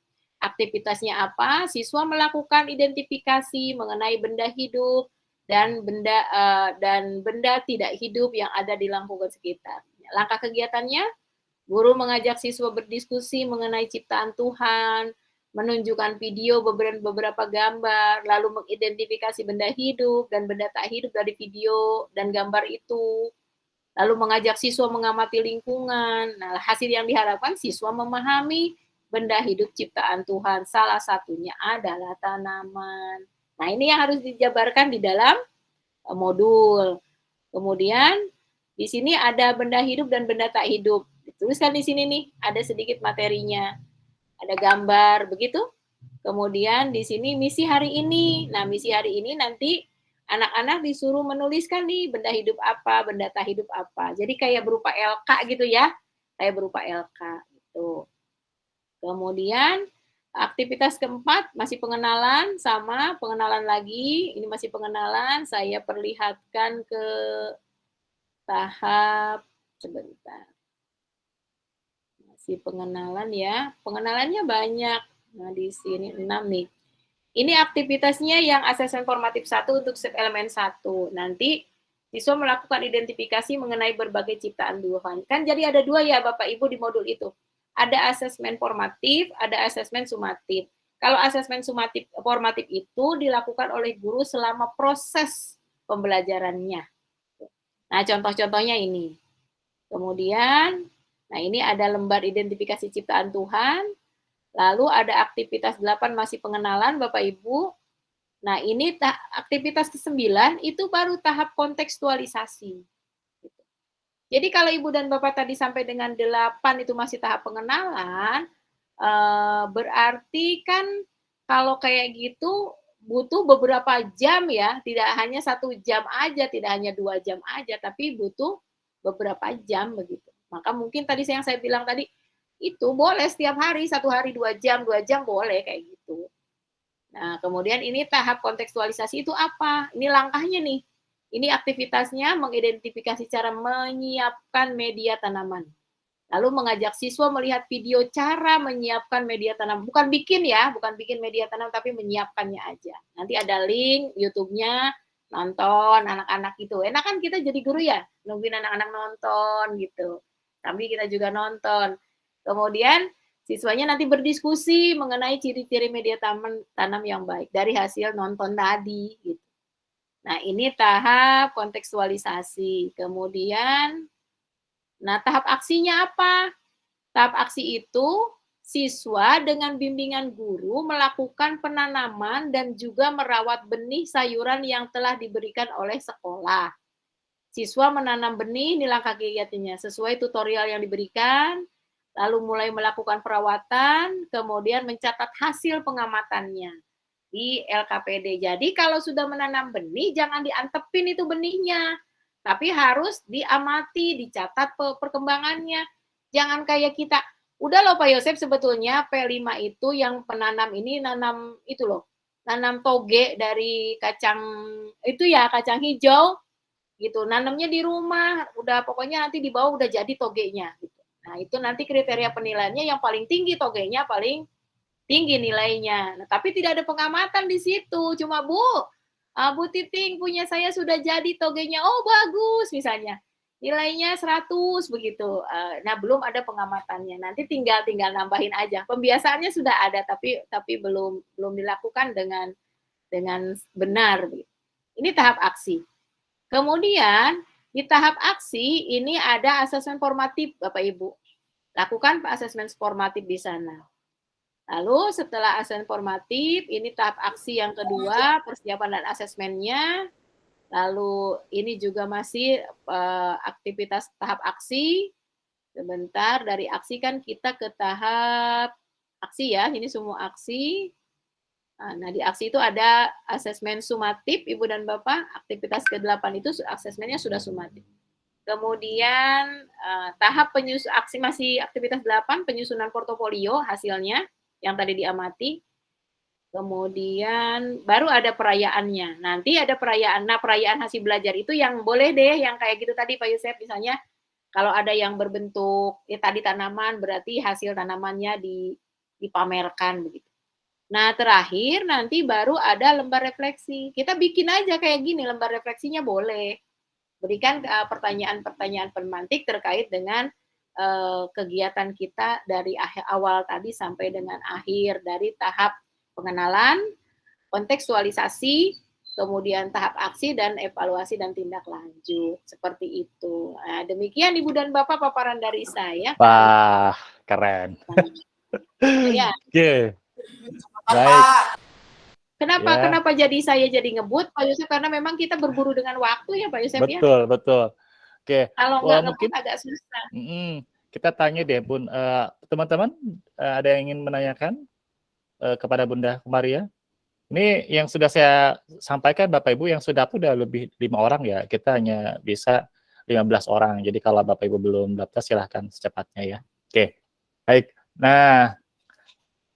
Aktivitasnya apa? Siswa melakukan identifikasi mengenai benda hidup dan benda uh, dan benda tidak hidup yang ada di lingkungan sekitar. Langkah kegiatannya, guru mengajak siswa berdiskusi mengenai ciptaan Tuhan, menunjukkan video beberapa, gambar, lalu mengidentifikasi benda hidup dan benda tak hidup dari video dan gambar itu, lalu mengajak siswa mengamati lingkungan. Nah, hasil yang diharapkan siswa memahami benda hidup ciptaan Tuhan. Salah satunya adalah tanaman. Nah, ini yang harus dijabarkan di dalam eh, modul. Kemudian di sini ada benda hidup dan benda tak hidup. Dituliskan di sini nih, ada sedikit materinya. Ada gambar, begitu. Kemudian di sini misi hari ini. Nah, misi hari ini nanti anak-anak disuruh menuliskan nih benda hidup apa, benda tak hidup apa. Jadi kayak berupa LK gitu ya. Kayak berupa LK gitu. Kemudian aktivitas keempat masih pengenalan sama pengenalan lagi. Ini masih pengenalan. Saya perlihatkan ke tahap sebentar. Masih pengenalan ya. Pengenalannya banyak. Nah, di sini enam nih. Ini aktivitasnya yang asesmen formatif satu untuk elemen satu. Nanti siswa melakukan identifikasi mengenai berbagai ciptaan Tuhan. Kan jadi ada dua ya Bapak Ibu di modul itu ada asesmen formatif, ada asesmen sumatif. Kalau asesmen sumatif formatif itu dilakukan oleh guru selama proses pembelajarannya. Nah, contoh-contohnya ini. Kemudian, nah ini ada lembar identifikasi ciptaan Tuhan. Lalu ada aktivitas 8 masih pengenalan Bapak Ibu. Nah, ini aktivitas ke-9 itu baru tahap kontekstualisasi. Jadi kalau Ibu dan Bapak tadi sampai dengan 8 itu masih tahap pengenalan, eh, berarti kan kalau kayak gitu butuh beberapa jam ya, tidak hanya satu jam aja, tidak hanya dua jam aja, tapi butuh beberapa jam begitu. Maka mungkin tadi yang saya bilang tadi, itu boleh setiap hari, satu hari dua jam, dua jam boleh kayak gitu. Nah, kemudian ini tahap kontekstualisasi itu apa? Ini langkahnya nih ini aktivitasnya mengidentifikasi cara menyiapkan media tanaman. Lalu mengajak siswa melihat video cara menyiapkan media tanam. Bukan bikin ya, bukan bikin media tanam, tapi menyiapkannya aja. Nanti ada link YouTube-nya, nonton anak-anak itu. Enak kan kita jadi guru ya, nungguin anak-anak nonton gitu. Tapi kita juga nonton. Kemudian Siswanya nanti berdiskusi mengenai ciri-ciri media tanam, tanam yang baik dari hasil nonton tadi. Gitu. Nah, ini tahap kontekstualisasi. Kemudian, nah tahap aksinya apa? Tahap aksi itu siswa dengan bimbingan guru melakukan penanaman dan juga merawat benih sayuran yang telah diberikan oleh sekolah. Siswa menanam benih, ini langkah kegiatannya, sesuai tutorial yang diberikan, lalu mulai melakukan perawatan, kemudian mencatat hasil pengamatannya di LKPD. Jadi kalau sudah menanam benih, jangan diantepin itu benihnya, tapi harus diamati, dicatat perkembangannya. Jangan kayak kita, Udah loh Pak Yosef sebetulnya P5 itu yang penanam ini nanam itu loh. Nanam toge dari kacang itu ya kacang hijau gitu. Nanamnya di rumah, udah pokoknya nanti di bawah udah jadi togenya gitu. Nah, itu nanti kriteria penilaiannya yang paling tinggi togenya paling tinggi nilainya. Nah, tapi tidak ada pengamatan di situ. Cuma Bu, uh, Bu Titing punya saya sudah jadi togenya. Oh, bagus misalnya nilainya 100 begitu. Eh, nah, belum ada pengamatannya. Nanti tinggal tinggal nambahin aja. Pembiasaannya sudah ada tapi tapi belum belum dilakukan dengan dengan benar Ini tahap aksi. Kemudian di tahap aksi ini ada asesmen formatif Bapak Ibu. Lakukan asesmen formatif di sana. Lalu setelah asesmen formatif, ini tahap aksi yang kedua, persiapan dan asesmennya. Lalu ini juga masih uh, aktivitas tahap aksi. Sebentar, dari aksi kan kita ke tahap aksi ya, ini semua aksi. Nah, di aksi itu ada asesmen sumatif, Ibu dan Bapak. Aktivitas ke-8 itu asesmennya sudah sumatif. Kemudian uh, tahap penyusun aksi masih aktivitas 8, penyusunan portofolio hasilnya yang tadi diamati. Kemudian baru ada perayaannya. Nanti ada perayaan. Nah, perayaan hasil belajar itu yang boleh deh yang kayak gitu tadi Pak Yusef misalnya kalau ada yang berbentuk ya tadi tanaman berarti hasil tanamannya di dipamerkan begitu. Nah, terakhir nanti baru ada lembar refleksi. Kita bikin aja kayak gini lembar refleksinya boleh. Berikan uh, pertanyaan-pertanyaan pemantik terkait dengan uh, kegiatan kita dari akhir awal tadi sampai dengan akhir dari tahap pengenalan, kontekstualisasi, kemudian tahap aksi dan evaluasi dan tindak lanjut seperti itu. Nah, demikian Ibu dan Bapak paparan dari saya. Wah, keren. ya. Oke. Okay. Baik. Kenapa ya. kenapa jadi saya jadi ngebut Pak Yusuf karena memang kita berburu dengan waktu ya Pak Yusuf betul, ya. Betul, betul. Oke. Kalau nggak mungkin agak susah. Mm -mm. Kita tanya deh, Bun. Uh, teman-teman, uh, ada yang ingin menanyakan? uh, kepada Bunda Maria. Ini yang sudah saya sampaikan Bapak Ibu yang sudah sudah lebih lima orang ya. Kita hanya bisa 15 orang. Jadi kalau Bapak Ibu belum daftar silahkan secepatnya ya. Oke, baik. Nah,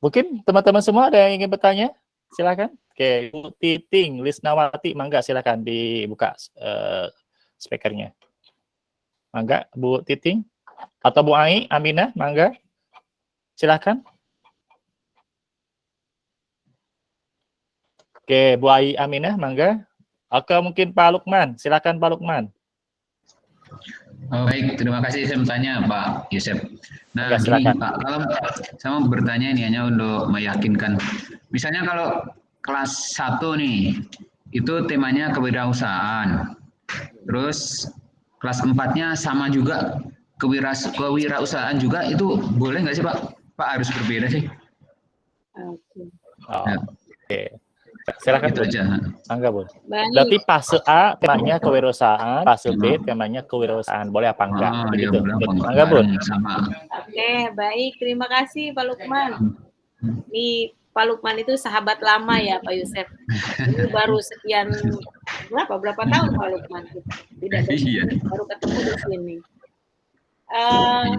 mungkin teman-teman semua ada yang ingin bertanya? Silahkan. Oke, Bu Titing, Lisnawati, mangga silahkan dibuka uh, speakernya. Mangga, Bu Titing. Atau Bu Ai, Aminah, mangga. Silahkan. Oke, Bu Ai Aminah, mangga. Oke, mungkin Pak Lukman. Silakan Pak Lukman. Oh, baik, terima kasih saya bertanya Pak Yusuf. Nah, Oke, silakan. Pak, kalau saya mau bertanya ini hanya untuk meyakinkan. Misalnya kalau kelas 1 nih, itu temanya kewirausahaan. Terus kelas 4-nya sama juga kewiras kewirausahaan juga itu boleh nggak sih Pak? Pak harus berbeda sih. Oke. Oh, Oke. Okay. Silakan itu aja. Angga, Bu. Berarti fase A temanya kewirausahaan, fase B temanya kewirausahaan. Boleh apa enggak? Oh, Begitu. Ya, Angga, Bu. Oke, baik. Terima kasih Pak Lukman. Ini Pak Lukman itu sahabat lama ya Pak Yusef. Ini baru sekian berapa berapa tahun Pak Lukman? Tidak iya. baru ketemu di sini. Uh,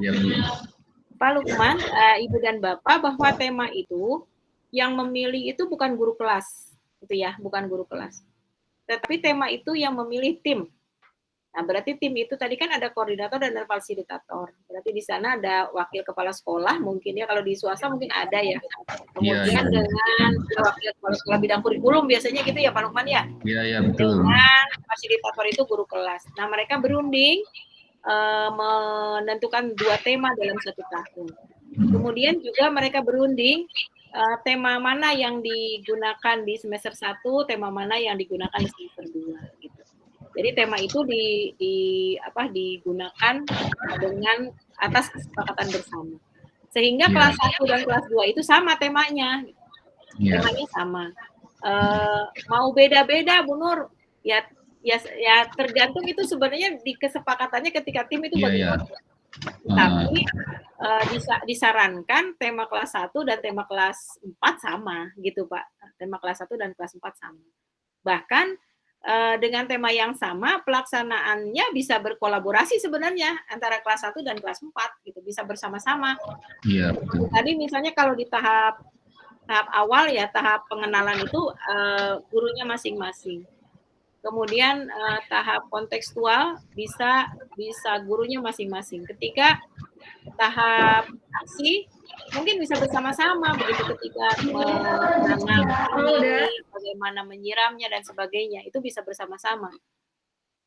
Pak Lukman, uh, Ibu dan Bapak bahwa tema itu yang memilih itu bukan guru kelas, gitu ya, bukan guru kelas. Tetapi tema itu yang memilih tim. Nah, berarti tim itu tadi kan ada koordinator dan ada fasilitator. Berarti di sana ada wakil kepala sekolah, mungkin ya kalau di swasta mungkin ada ya. Kemudian ya, ya. dengan wakil kepala sekolah bidang kurikulum biasanya gitu ya Pak Lukman ya. Iya, iya betul. Dengan fasilitator itu guru kelas. Nah, mereka berunding uh, menentukan dua tema dalam satu tahun. Kemudian juga mereka berunding uh, tema mana yang digunakan di semester 1, tema mana yang digunakan di semester 2 gitu. Jadi tema itu di, di apa digunakan dengan atas kesepakatan bersama. Sehingga Yeah. kelas 1 dan kelas 2 itu sama temanya. Iya. Temanya sama. Eh, mau beda-beda Bu Nur, ya ya ya tergantung itu sebenarnya di kesepakatannya ketika tim itu iya. bagaimana. Tapi eh, disa- disarankan tema kelas 1 dan tema kelas 4 sama gitu Pak. Tema kelas 1 dan kelas 4 sama. Bahkan dengan tema yang sama pelaksanaannya bisa berkolaborasi sebenarnya antara kelas 1 dan kelas 4 gitu, bisa bersama-sama. Iya, betul. Tadi misalnya kalau di tahap tahap awal ya tahap pengenalan itu eh, gurunya masing-masing. Kemudian eh, tahap kontekstual bisa bisa gurunya masing-masing. Ketika tahap aksi mungkin bisa bersama-sama begitu ketika menanam bagaimana menyiramnya dan sebagainya itu bisa bersama-sama.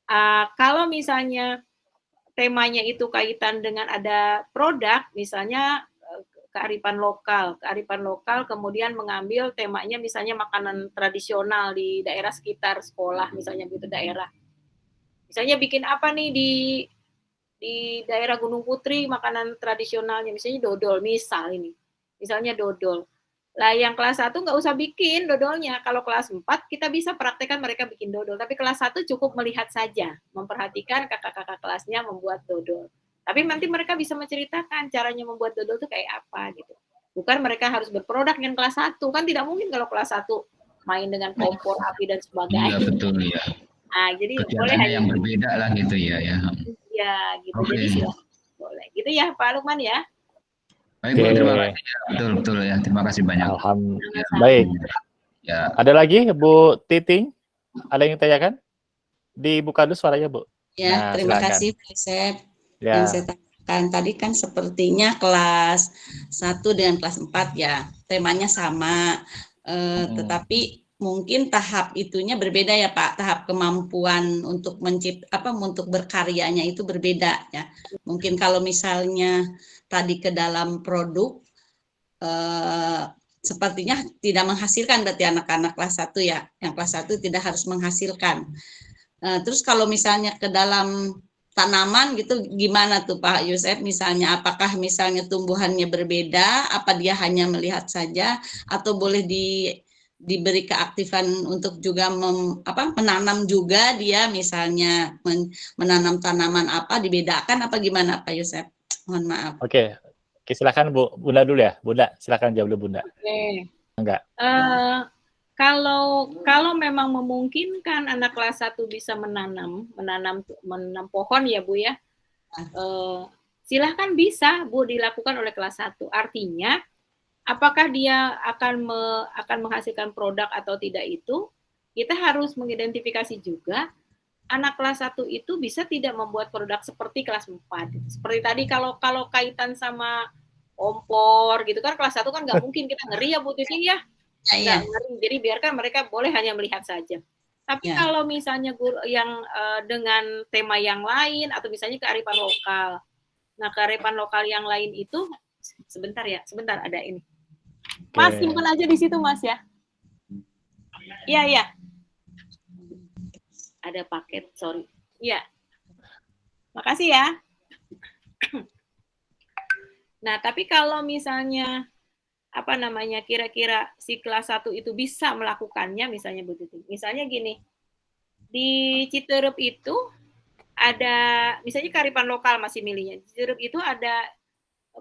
Ah, kalau misalnya temanya itu kaitan dengan ada produk, misalnya eh, kearifan lokal, kearifan lokal kemudian mengambil temanya misalnya makanan tradisional di daerah sekitar sekolah, misalnya gitu daerah. Misalnya bikin apa nih di di daerah Gunung Putri makanan tradisionalnya, misalnya dodol, misal ini, misalnya dodol. Lah yang kelas 1 nggak usah bikin dodolnya. Kalau kelas 4 kita bisa praktekkan mereka bikin dodol. Tapi kelas 1 cukup melihat saja, memperhatikan kakak-kakak kelasnya membuat dodol. Tapi nanti mereka bisa menceritakan caranya membuat dodol itu kayak apa gitu. Bukan mereka harus berproduk dengan kelas 1. Kan tidak mungkin kalau kelas 1 main dengan kompor, api dan Iya, sebagainya. betul ya. Ah, jadi boleh yang berbeda lah gitu ya ya. Ya gitu. Oke. Jadi boleh. Gitu ya Pak Lukman ya. Baik, Oke. terima kasih. Ya, betul, betul ya. Terima kasih banyak. Alhamdulillah. Baik. Ya, Ada lagi Bu Titing? Ada yang tanyakan? Dibuka dulu suaranya Bu. Ya, Nah, terima silakan. kasih Pak Yosep. Ya. Yang saya tanyakan tadi kan sepertinya kelas 1 dengan kelas 4 ya, temanya sama. Eh, Hmm. Tetapi mungkin tahap itunya berbeda ya Pak, tahap kemampuan untuk mencipt apa untuk berkaryanya itu berbeda ya. Mungkin kalau misalnya tadi ke dalam produk eh, sepertinya tidak menghasilkan berarti anak-anak kelas 1 ya. Yang kelas 1 tidak harus menghasilkan. Eh, terus kalau misalnya ke dalam tanaman gitu gimana tuh Pak Yusef misalnya apakah misalnya tumbuhannya berbeda apa dia hanya melihat saja atau boleh di diberi keaktifan untuk juga mem- apa menanam juga dia misalnya men- menanam tanaman apa dibedakan apa gimana Pak Yusef mohon maaf Oke. Oke, silakan Bu. Bunda dulu ya. Bunda, silakan jawab dulu Bunda. Oke. Enggak. Eh, kalau kalau memang memungkinkan anak kelas 1 bisa menanam, menanam menanam pohon ya Bu ya. Eh, silahkan bisa Bu dilakukan oleh kelas 1. Artinya apakah dia akan me- akan menghasilkan produk atau tidak itu kita harus mengidentifikasi juga anak kelas 1 itu bisa tidak membuat produk seperti kelas 4. Seperti tadi kalau kalau kaitan sama kompor gitu kan kelas 1 kan nggak mungkin kita ngeri ya Titing ya. Nggak ngeri. Jadi biarkan mereka boleh hanya melihat saja. Tapi Ya. kalau misalnya guru yang eh, dengan tema yang lain atau misalnya kearifan lokal. Nah, kearifan lokal yang lain itu sebentar ya, sebentar ada ini. Mas, Oke. simpan aja di situ, Mas ya. Iya, iya. Ada paket, sorry. Iya. Makasih ya. Nah, tapi kalau misalnya apa namanya kira-kira si kelas 1 itu bisa melakukannya misalnya Bu Titi. Misalnya gini. Di Citerup itu ada misalnya kearifan lokal masih milihnya. Di Citerup itu ada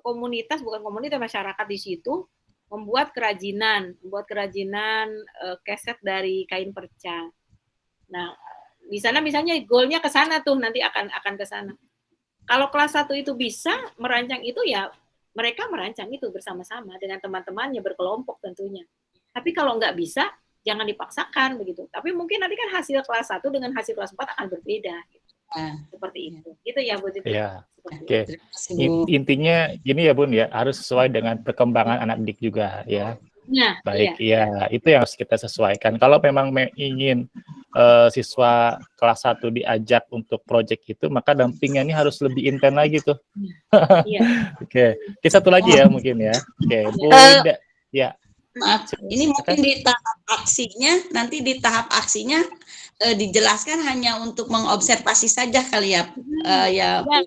komunitas bukan komunitas masyarakat di situ membuat kerajinan, membuat kerajinan eh, keset dari kain perca. Nah, di sana misalnya goalnya ke sana tuh nanti akan akan ke sana. Kalau kelas 1 itu bisa merancang itu ya mereka merancang itu bersama-sama dengan teman-temannya berkelompok tentunya. Tapi kalau nggak bisa, jangan dipaksakan begitu. Tapi mungkin nanti kan hasil kelas 1 dengan hasil kelas 4 akan berbeda. Gitu. Ah, Seperti itu. Gitu ya Bu Titi. Ya. Oke. In- Intinya gini ya Bun ya, harus sesuai dengan perkembangan anak didik juga ya. Nah, Baik, iya. ya itu yang harus kita sesuaikan. Kalau memang me- ingin uh, siswa kelas 1 diajak untuk project itu, maka dampingnya ini harus lebih intens lagi tuh. Iya. Oke, okay. satu lagi ya mungkin ya. Oke, okay. Bu Uh. Ya. Maaf, ini mungkin di tahap aksinya, nanti di tahap aksinya eh, dijelaskan hanya untuk mengobservasi saja kali ya, eh, ya, Bu, Ya,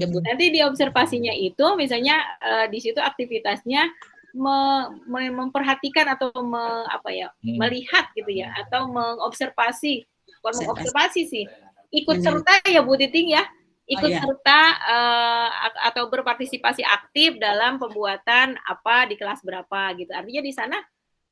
ya, Bu. nanti di observasinya itu misalnya eh, di situ aktivitasnya me- me- memperhatikan atau me- apa ya Hmm. melihat gitu ya atau mengobservasi bukan Observasi. mengobservasi sih ikut Hmm. serta ya Bu Titing ya ikut iya. serta a- atau berpartisipasi aktif dalam pembuatan apa di kelas berapa gitu artinya di sana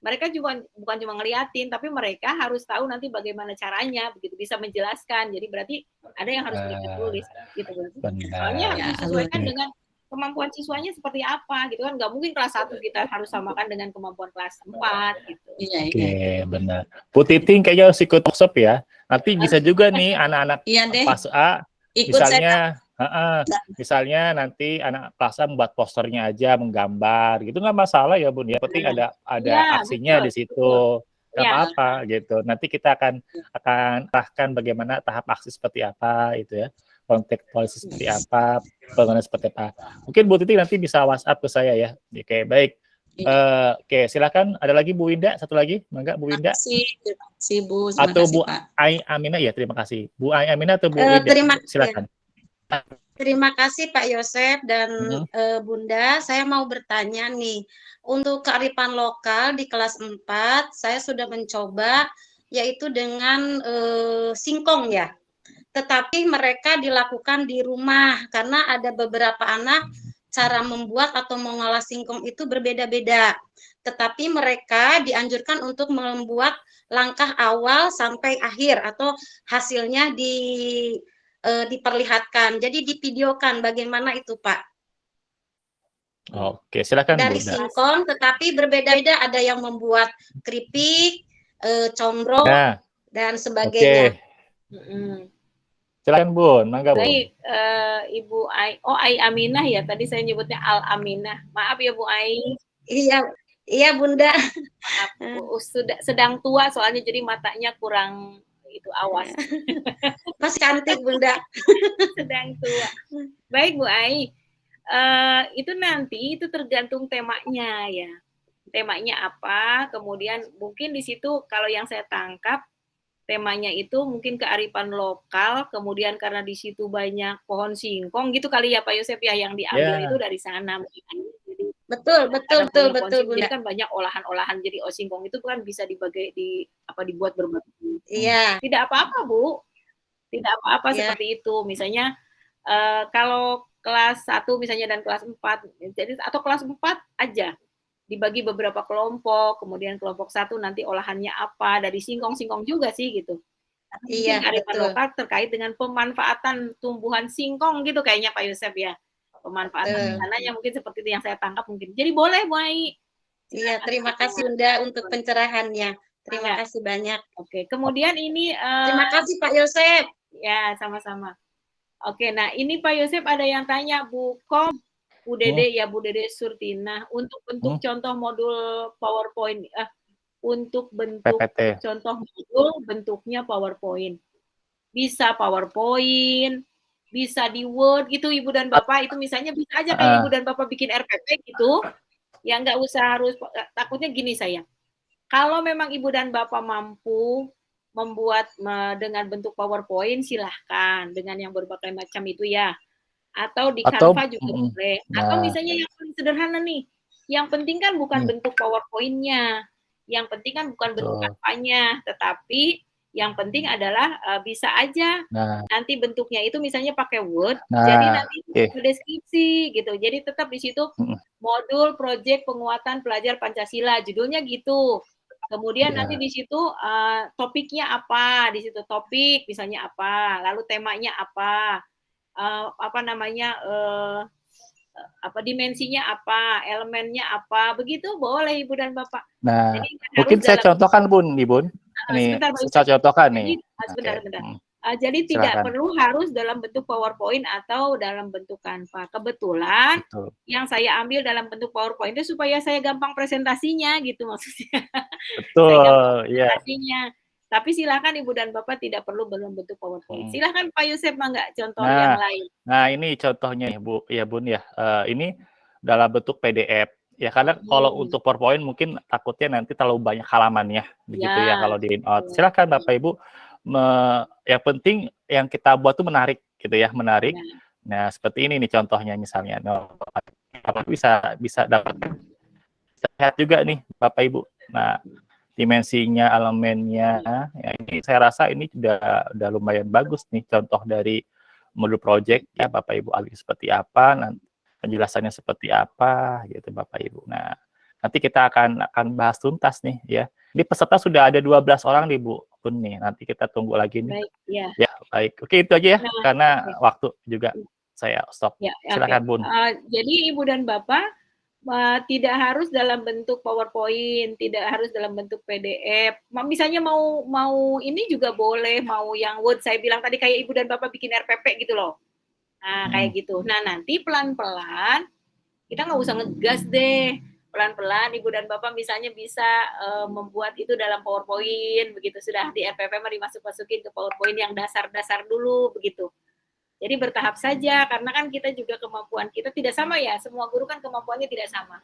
mereka juga bukan cuma ngeliatin tapi mereka harus tahu nanti bagaimana caranya begitu bisa menjelaskan jadi berarti ada yang harus mereka tulis gitu berarti Benar. soalnya Ya, disesuaikan alurnya. dengan kemampuan siswanya seperti apa gitu kan nggak mungkin kelas 1 kita harus samakan dengan kemampuan kelas 4 gitu Iya, Oke, iya. benar. Bu Titing kayaknya harus ikut workshop ya. Nanti bisa juga nih anak-anak Iya kelas A ikut saya. Misalnya heeh, misalnya nanti anak kelas A membuat posternya aja menggambar gitu. Nggak masalah ya Bun ya. Penting ada ada Ya, aksinya betul, di situ. nggak Ya. apa-apa gitu. Nanti kita akan akan arahkan bagaimana tahap aksi seperti apa itu ya. Konteks polisi seperti apa bangunan seperti apa. Mungkin Bu Titi nanti bisa WhatsApp ke saya ya. Oke baik. Iya. Eh, oke silakan. Ada lagi Bu Winda? Satu lagi? Mangga Bu Terima Winda? kasih, terima kasih Bu. Terima atau kasih, Bu Pak. Ai Aminah? Ya terima kasih. Bu Ai Aminah atau Bu Eh, Winda? terima- silakan Terima kasih Pak Yosef dan Mhm. eh, Bunda. Saya mau bertanya nih, untuk kearifan lokal di kelas 4, saya sudah mencoba yaitu dengan eh, singkong ya. Tetapi mereka dilakukan di rumah karena ada beberapa anak cara membuat atau mengolah singkong itu berbeda-beda. Tetapi mereka dianjurkan untuk membuat langkah awal sampai akhir atau hasilnya di eh, diperlihatkan. Jadi divideokan bagaimana itu, Pak. Oke, silakan Dari Bunda. singkong tetapi berbeda-beda, ada yang membuat keripik, eh, combro Nah, dan oke. sebagainya. Mm-mm. Silakan Bun, mangga Bun. Baik, eh, Ibu Ai, oh Ai Aminah ya, tadi saya nyebutnya Al Aminah. Maaf ya Bu Ai, Iya, iya Bunda. maaf, Bu, sudah sedang tua soalnya jadi matanya kurang itu awas, Masih cantik Bunda. sedang tua. Baik Bu Ai, Eh, itu nanti itu tergantung temanya ya. Temanya apa, kemudian mungkin di situ kalau yang saya tangkap temanya itu mungkin kearifan lokal, kemudian karena di situ banyak pohon singkong gitu kali ya Pak Yosef ya yang diambil Ya. itu dari sana. Jadi Betul, betul, betul, betul. Bunda. Jadi kan banyak olahan-olahan jadi oh, singkong itu kan bisa dibagi di apa dibuat berbagai. Iya, Tidak apa-apa Bu, tidak apa-apa Ya. seperti itu. Misalnya eh, kalau kelas 1 misalnya dan kelas 4 jadi atau kelas 4 aja dibagi beberapa kelompok, kemudian kelompok satu nanti olahannya apa dari singkong-singkong juga sih gitu. iya, betul. lokal terkait dengan pemanfaatan tumbuhan singkong gitu kayaknya Pak Yosef ya. Pemanfaatan Betul. sananya mungkin seperti itu yang saya tangkap mungkin. Jadi boleh Bu Ai. Iya, terima kasih Bunda untuk pencerahannya. Terima Iya. kasih banyak. Oke, kemudian ini eh, Terima kasih Pak Yosef. Ya, sama-sama. Oke, nah ini Pak Yosef ada yang tanya Bu Kom, Bu Dede ya Bu Dede Surtina untuk bentuk contoh modul PowerPoint eh untuk bentuk PPT. contoh modul bentuknya PowerPoint. Bisa PowerPoint, bisa di Word gitu Ibu dan Bapak itu misalnya bisa aja kayak Ah. Ibu dan Bapak bikin RPP gitu. Ya nggak usah harus takutnya gini saya. Kalau memang Ibu dan Bapak mampu membuat me- dengan bentuk PowerPoint silahkan dengan yang berbagai macam itu ya. Atau di Atau- Canva juga mm, boleh. Atau nah. misalnya yang paling sederhana nih. Yang penting kan bukan Hmm. bentuk PowerPoint-nya. Yang penting kan bukan bentuk. Canva-nya, tetapi yang penting adalah eh, bisa aja Nah, nanti bentuknya itu misalnya pakai Word, Nah, jadi nanti oke. ada deskripsi gitu. Jadi tetap di situ Mm. modul proyek penguatan pelajar Pancasila, judulnya gitu. Kemudian Ya. nanti di situ eh, topiknya apa, di situ topik misalnya apa, lalu temanya apa, eh, apa namanya eh, apa dimensinya apa, elemennya apa, begitu boleh ibu dan bapak. nah Jadi mungkin saya dalam- contohkan Bun, nih Bun. Ah, sebentar, saya contohkan nih. ah, sebentar, Oke, sebentar. Ah, jadi tidak Silakan. perlu harus dalam bentuk PowerPoint atau dalam bentuk Canva. Kebetulan Betul. yang saya ambil dalam bentuk PowerPoint itu supaya saya gampang presentasinya gitu maksudnya. Betul, iya. presentasinya. Tapi silakan Ibu dan Bapak tidak perlu dalam bentuk PowerPoint. Hmm. Silakan Pak Yusef Mangga contoh Nah, yang lain. Nah, ini contohnya Bu, ya Bun ya. Eh, ini dalam bentuk PDF. Ya karena kalau Hmm. untuk PowerPoint mungkin takutnya nanti terlalu banyak halamannya, begitu ya, Ya, kalau di out. Silakan Bapak Ibu, me- yang penting yang kita buat tuh menarik, gitu ya, menarik. Ya. Nah, seperti ini nih contohnya misalnya. Nah, Bapak bisa bisa dapat sehat juga nih Bapak Ibu. Nah, dimensinya, elemennya, ya ini saya rasa ini sudah udah lumayan bagus nih contoh dari modul project ya Bapak Ibu alih seperti apa, nanti penjelasannya seperti apa gitu Bapak Ibu. Nah, nanti kita akan akan bahas tuntas nih ya. Ini peserta sudah ada 12 orang nih Bu Kun nih. Nanti kita tunggu lagi nih. Baik, ya. Ya, baik. Oke, itu aja ya Nah, karena waktu juga saya stop. Ya, oke. Silakan Bun. Eh, jadi Ibu dan Bapak eh, tidak harus dalam bentuk PowerPoint, tidak harus dalam bentuk PDF. Misalnya mau mau ini juga boleh, mau yang Word saya bilang tadi kayak Ibu dan Bapak bikin RPP gitu loh. Nah, kayak gitu. Nah, nanti pelan-pelan kita nggak usah ngegas deh. Pelan-pelan Ibu dan Bapak misalnya bisa eh, membuat itu dalam PowerPoint begitu sudah di RPP mari masuk-masukin ke PowerPoint yang dasar-dasar dulu begitu. Jadi bertahap saja karena kan kita juga kemampuan kita tidak sama ya. Semua guru kan kemampuannya tidak sama.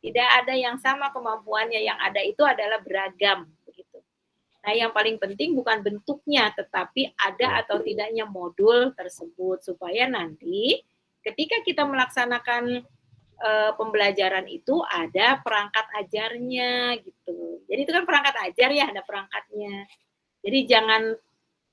Tidak ada yang sama kemampuannya, yang ada itu adalah beragam begitu. Nah, yang paling penting bukan bentuknya tetapi ada atau tidaknya modul tersebut supaya nanti ketika kita melaksanakan eh, pembelajaran itu ada perangkat ajarnya gitu. Jadi itu kan perangkat ajar ya, ada perangkatnya. Jadi jangan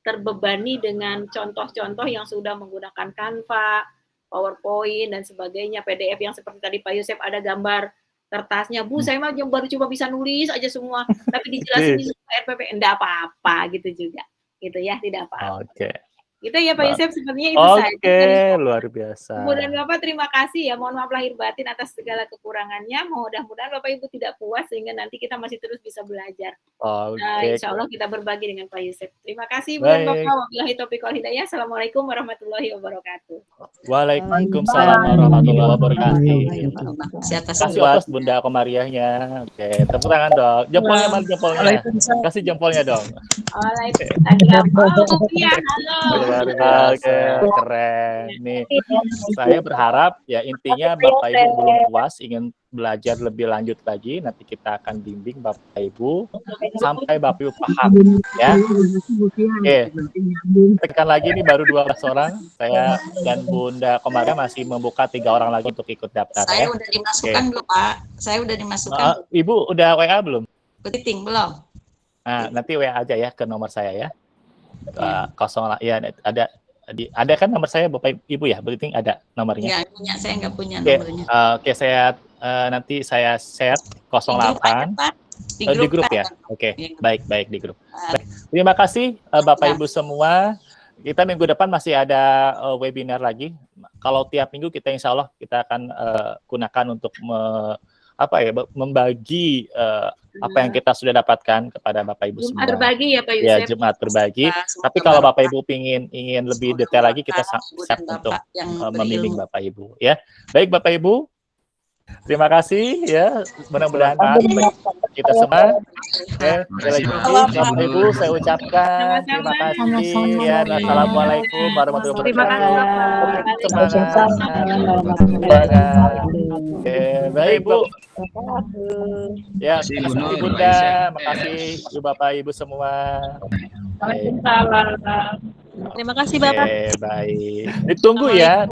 terbebani dengan contoh-contoh yang sudah menggunakan Canva, PowerPoint dan sebagainya, PDF yang seperti tadi Pak Yusef ada gambar kertasnya, Bu, saya mah baru coba bisa nulis aja semua, tapi dijelasin di RPP, enggak apa-apa gitu juga. Gitu ya, tidak apa-apa. Oke. Gitu ya Pak Yusef, sepertinya itu saja. Oke, dari luar biasa. Ibu dan Bapak terima kasih ya. Mohon maaf lahir batin atas segala kekurangannya. Mudah-mudahan Bapak Ibu tidak puas sehingga nanti kita masih terus bisa belajar. Oke. Nah, insya Allah kita berbagi dengan Pak Yusef. Terima kasih Baik. Bapak. Wabillahi taufiq wal hidayah. Assalamualaikum warahmatullahi wabarakatuh. Waalaikumsalam warahmatullahi wabarakatuh. Atas Kasih atas Bunda Komariahnya. Oke, tepuk tangan dong. Jempolnya mana jempolnya? Kasih jempolnya dong. Waalaikumsalam. Halo. Luar biasa, keren. Nih, saya berharap ya intinya Bapak Ibu belum puas, ingin belajar lebih lanjut lagi, nanti kita akan bimbing Bapak Ibu sampai Bapak Ibu paham ya. Oke, tekan lagi nih baru 12 orang. Saya dan Bunda Komaria masih membuka tiga orang lagi untuk ikut daftar Saya ya. udah dimasukkan Oke. belum Pak? Saya udah dimasukkan Uh, Ibu udah WA belum? Ketiting belum? Nah, nanti WA aja ya ke nomor saya ya. Ke kosong lah, ya ada di, ada kan nomor saya Bapak Ibu ya? Berarti ada nomornya. Nggak punya, saya nggak punya Oke, nomornya. eh, oke saya eh, nanti saya share 08 Di di grup kan? ya. Oke, Iya. baik baik di grup. Baik. Terima kasih eh, Bapak Ibu semua. Kita minggu depan masih ada eh, webinar lagi. Kalau tiap minggu kita insya Allah kita akan eh, gunakan untuk me- apa ya membagi eh, apa yang kita sudah dapatkan kepada Bapak Ibu Jumat semua. berbagi ya Pak Ya Yusef. Jumat berbagi. Semoga Tapi kalau Bapak- Ibu ingin ingin lebih detail lagi kita siap untuk yang eh, membimbing. Bapak Ibu ya. Baik Bapak Ibu. Terima kasih ya. Mudah-mudahan kita semua. Ya, sekali lagi Bapak Ibu saya ucapkan terima kasih ya. Assalamualaikum warahmatullahi Terima kasih wabarakatuh. Semangat. Oke, baik Bu. Ya, terima kasih Bunda, makasih Ibu Bapak Ibu semua. Waalaikumsalam. Terima kasih Bapak. Oke, baik. Ditunggu ya.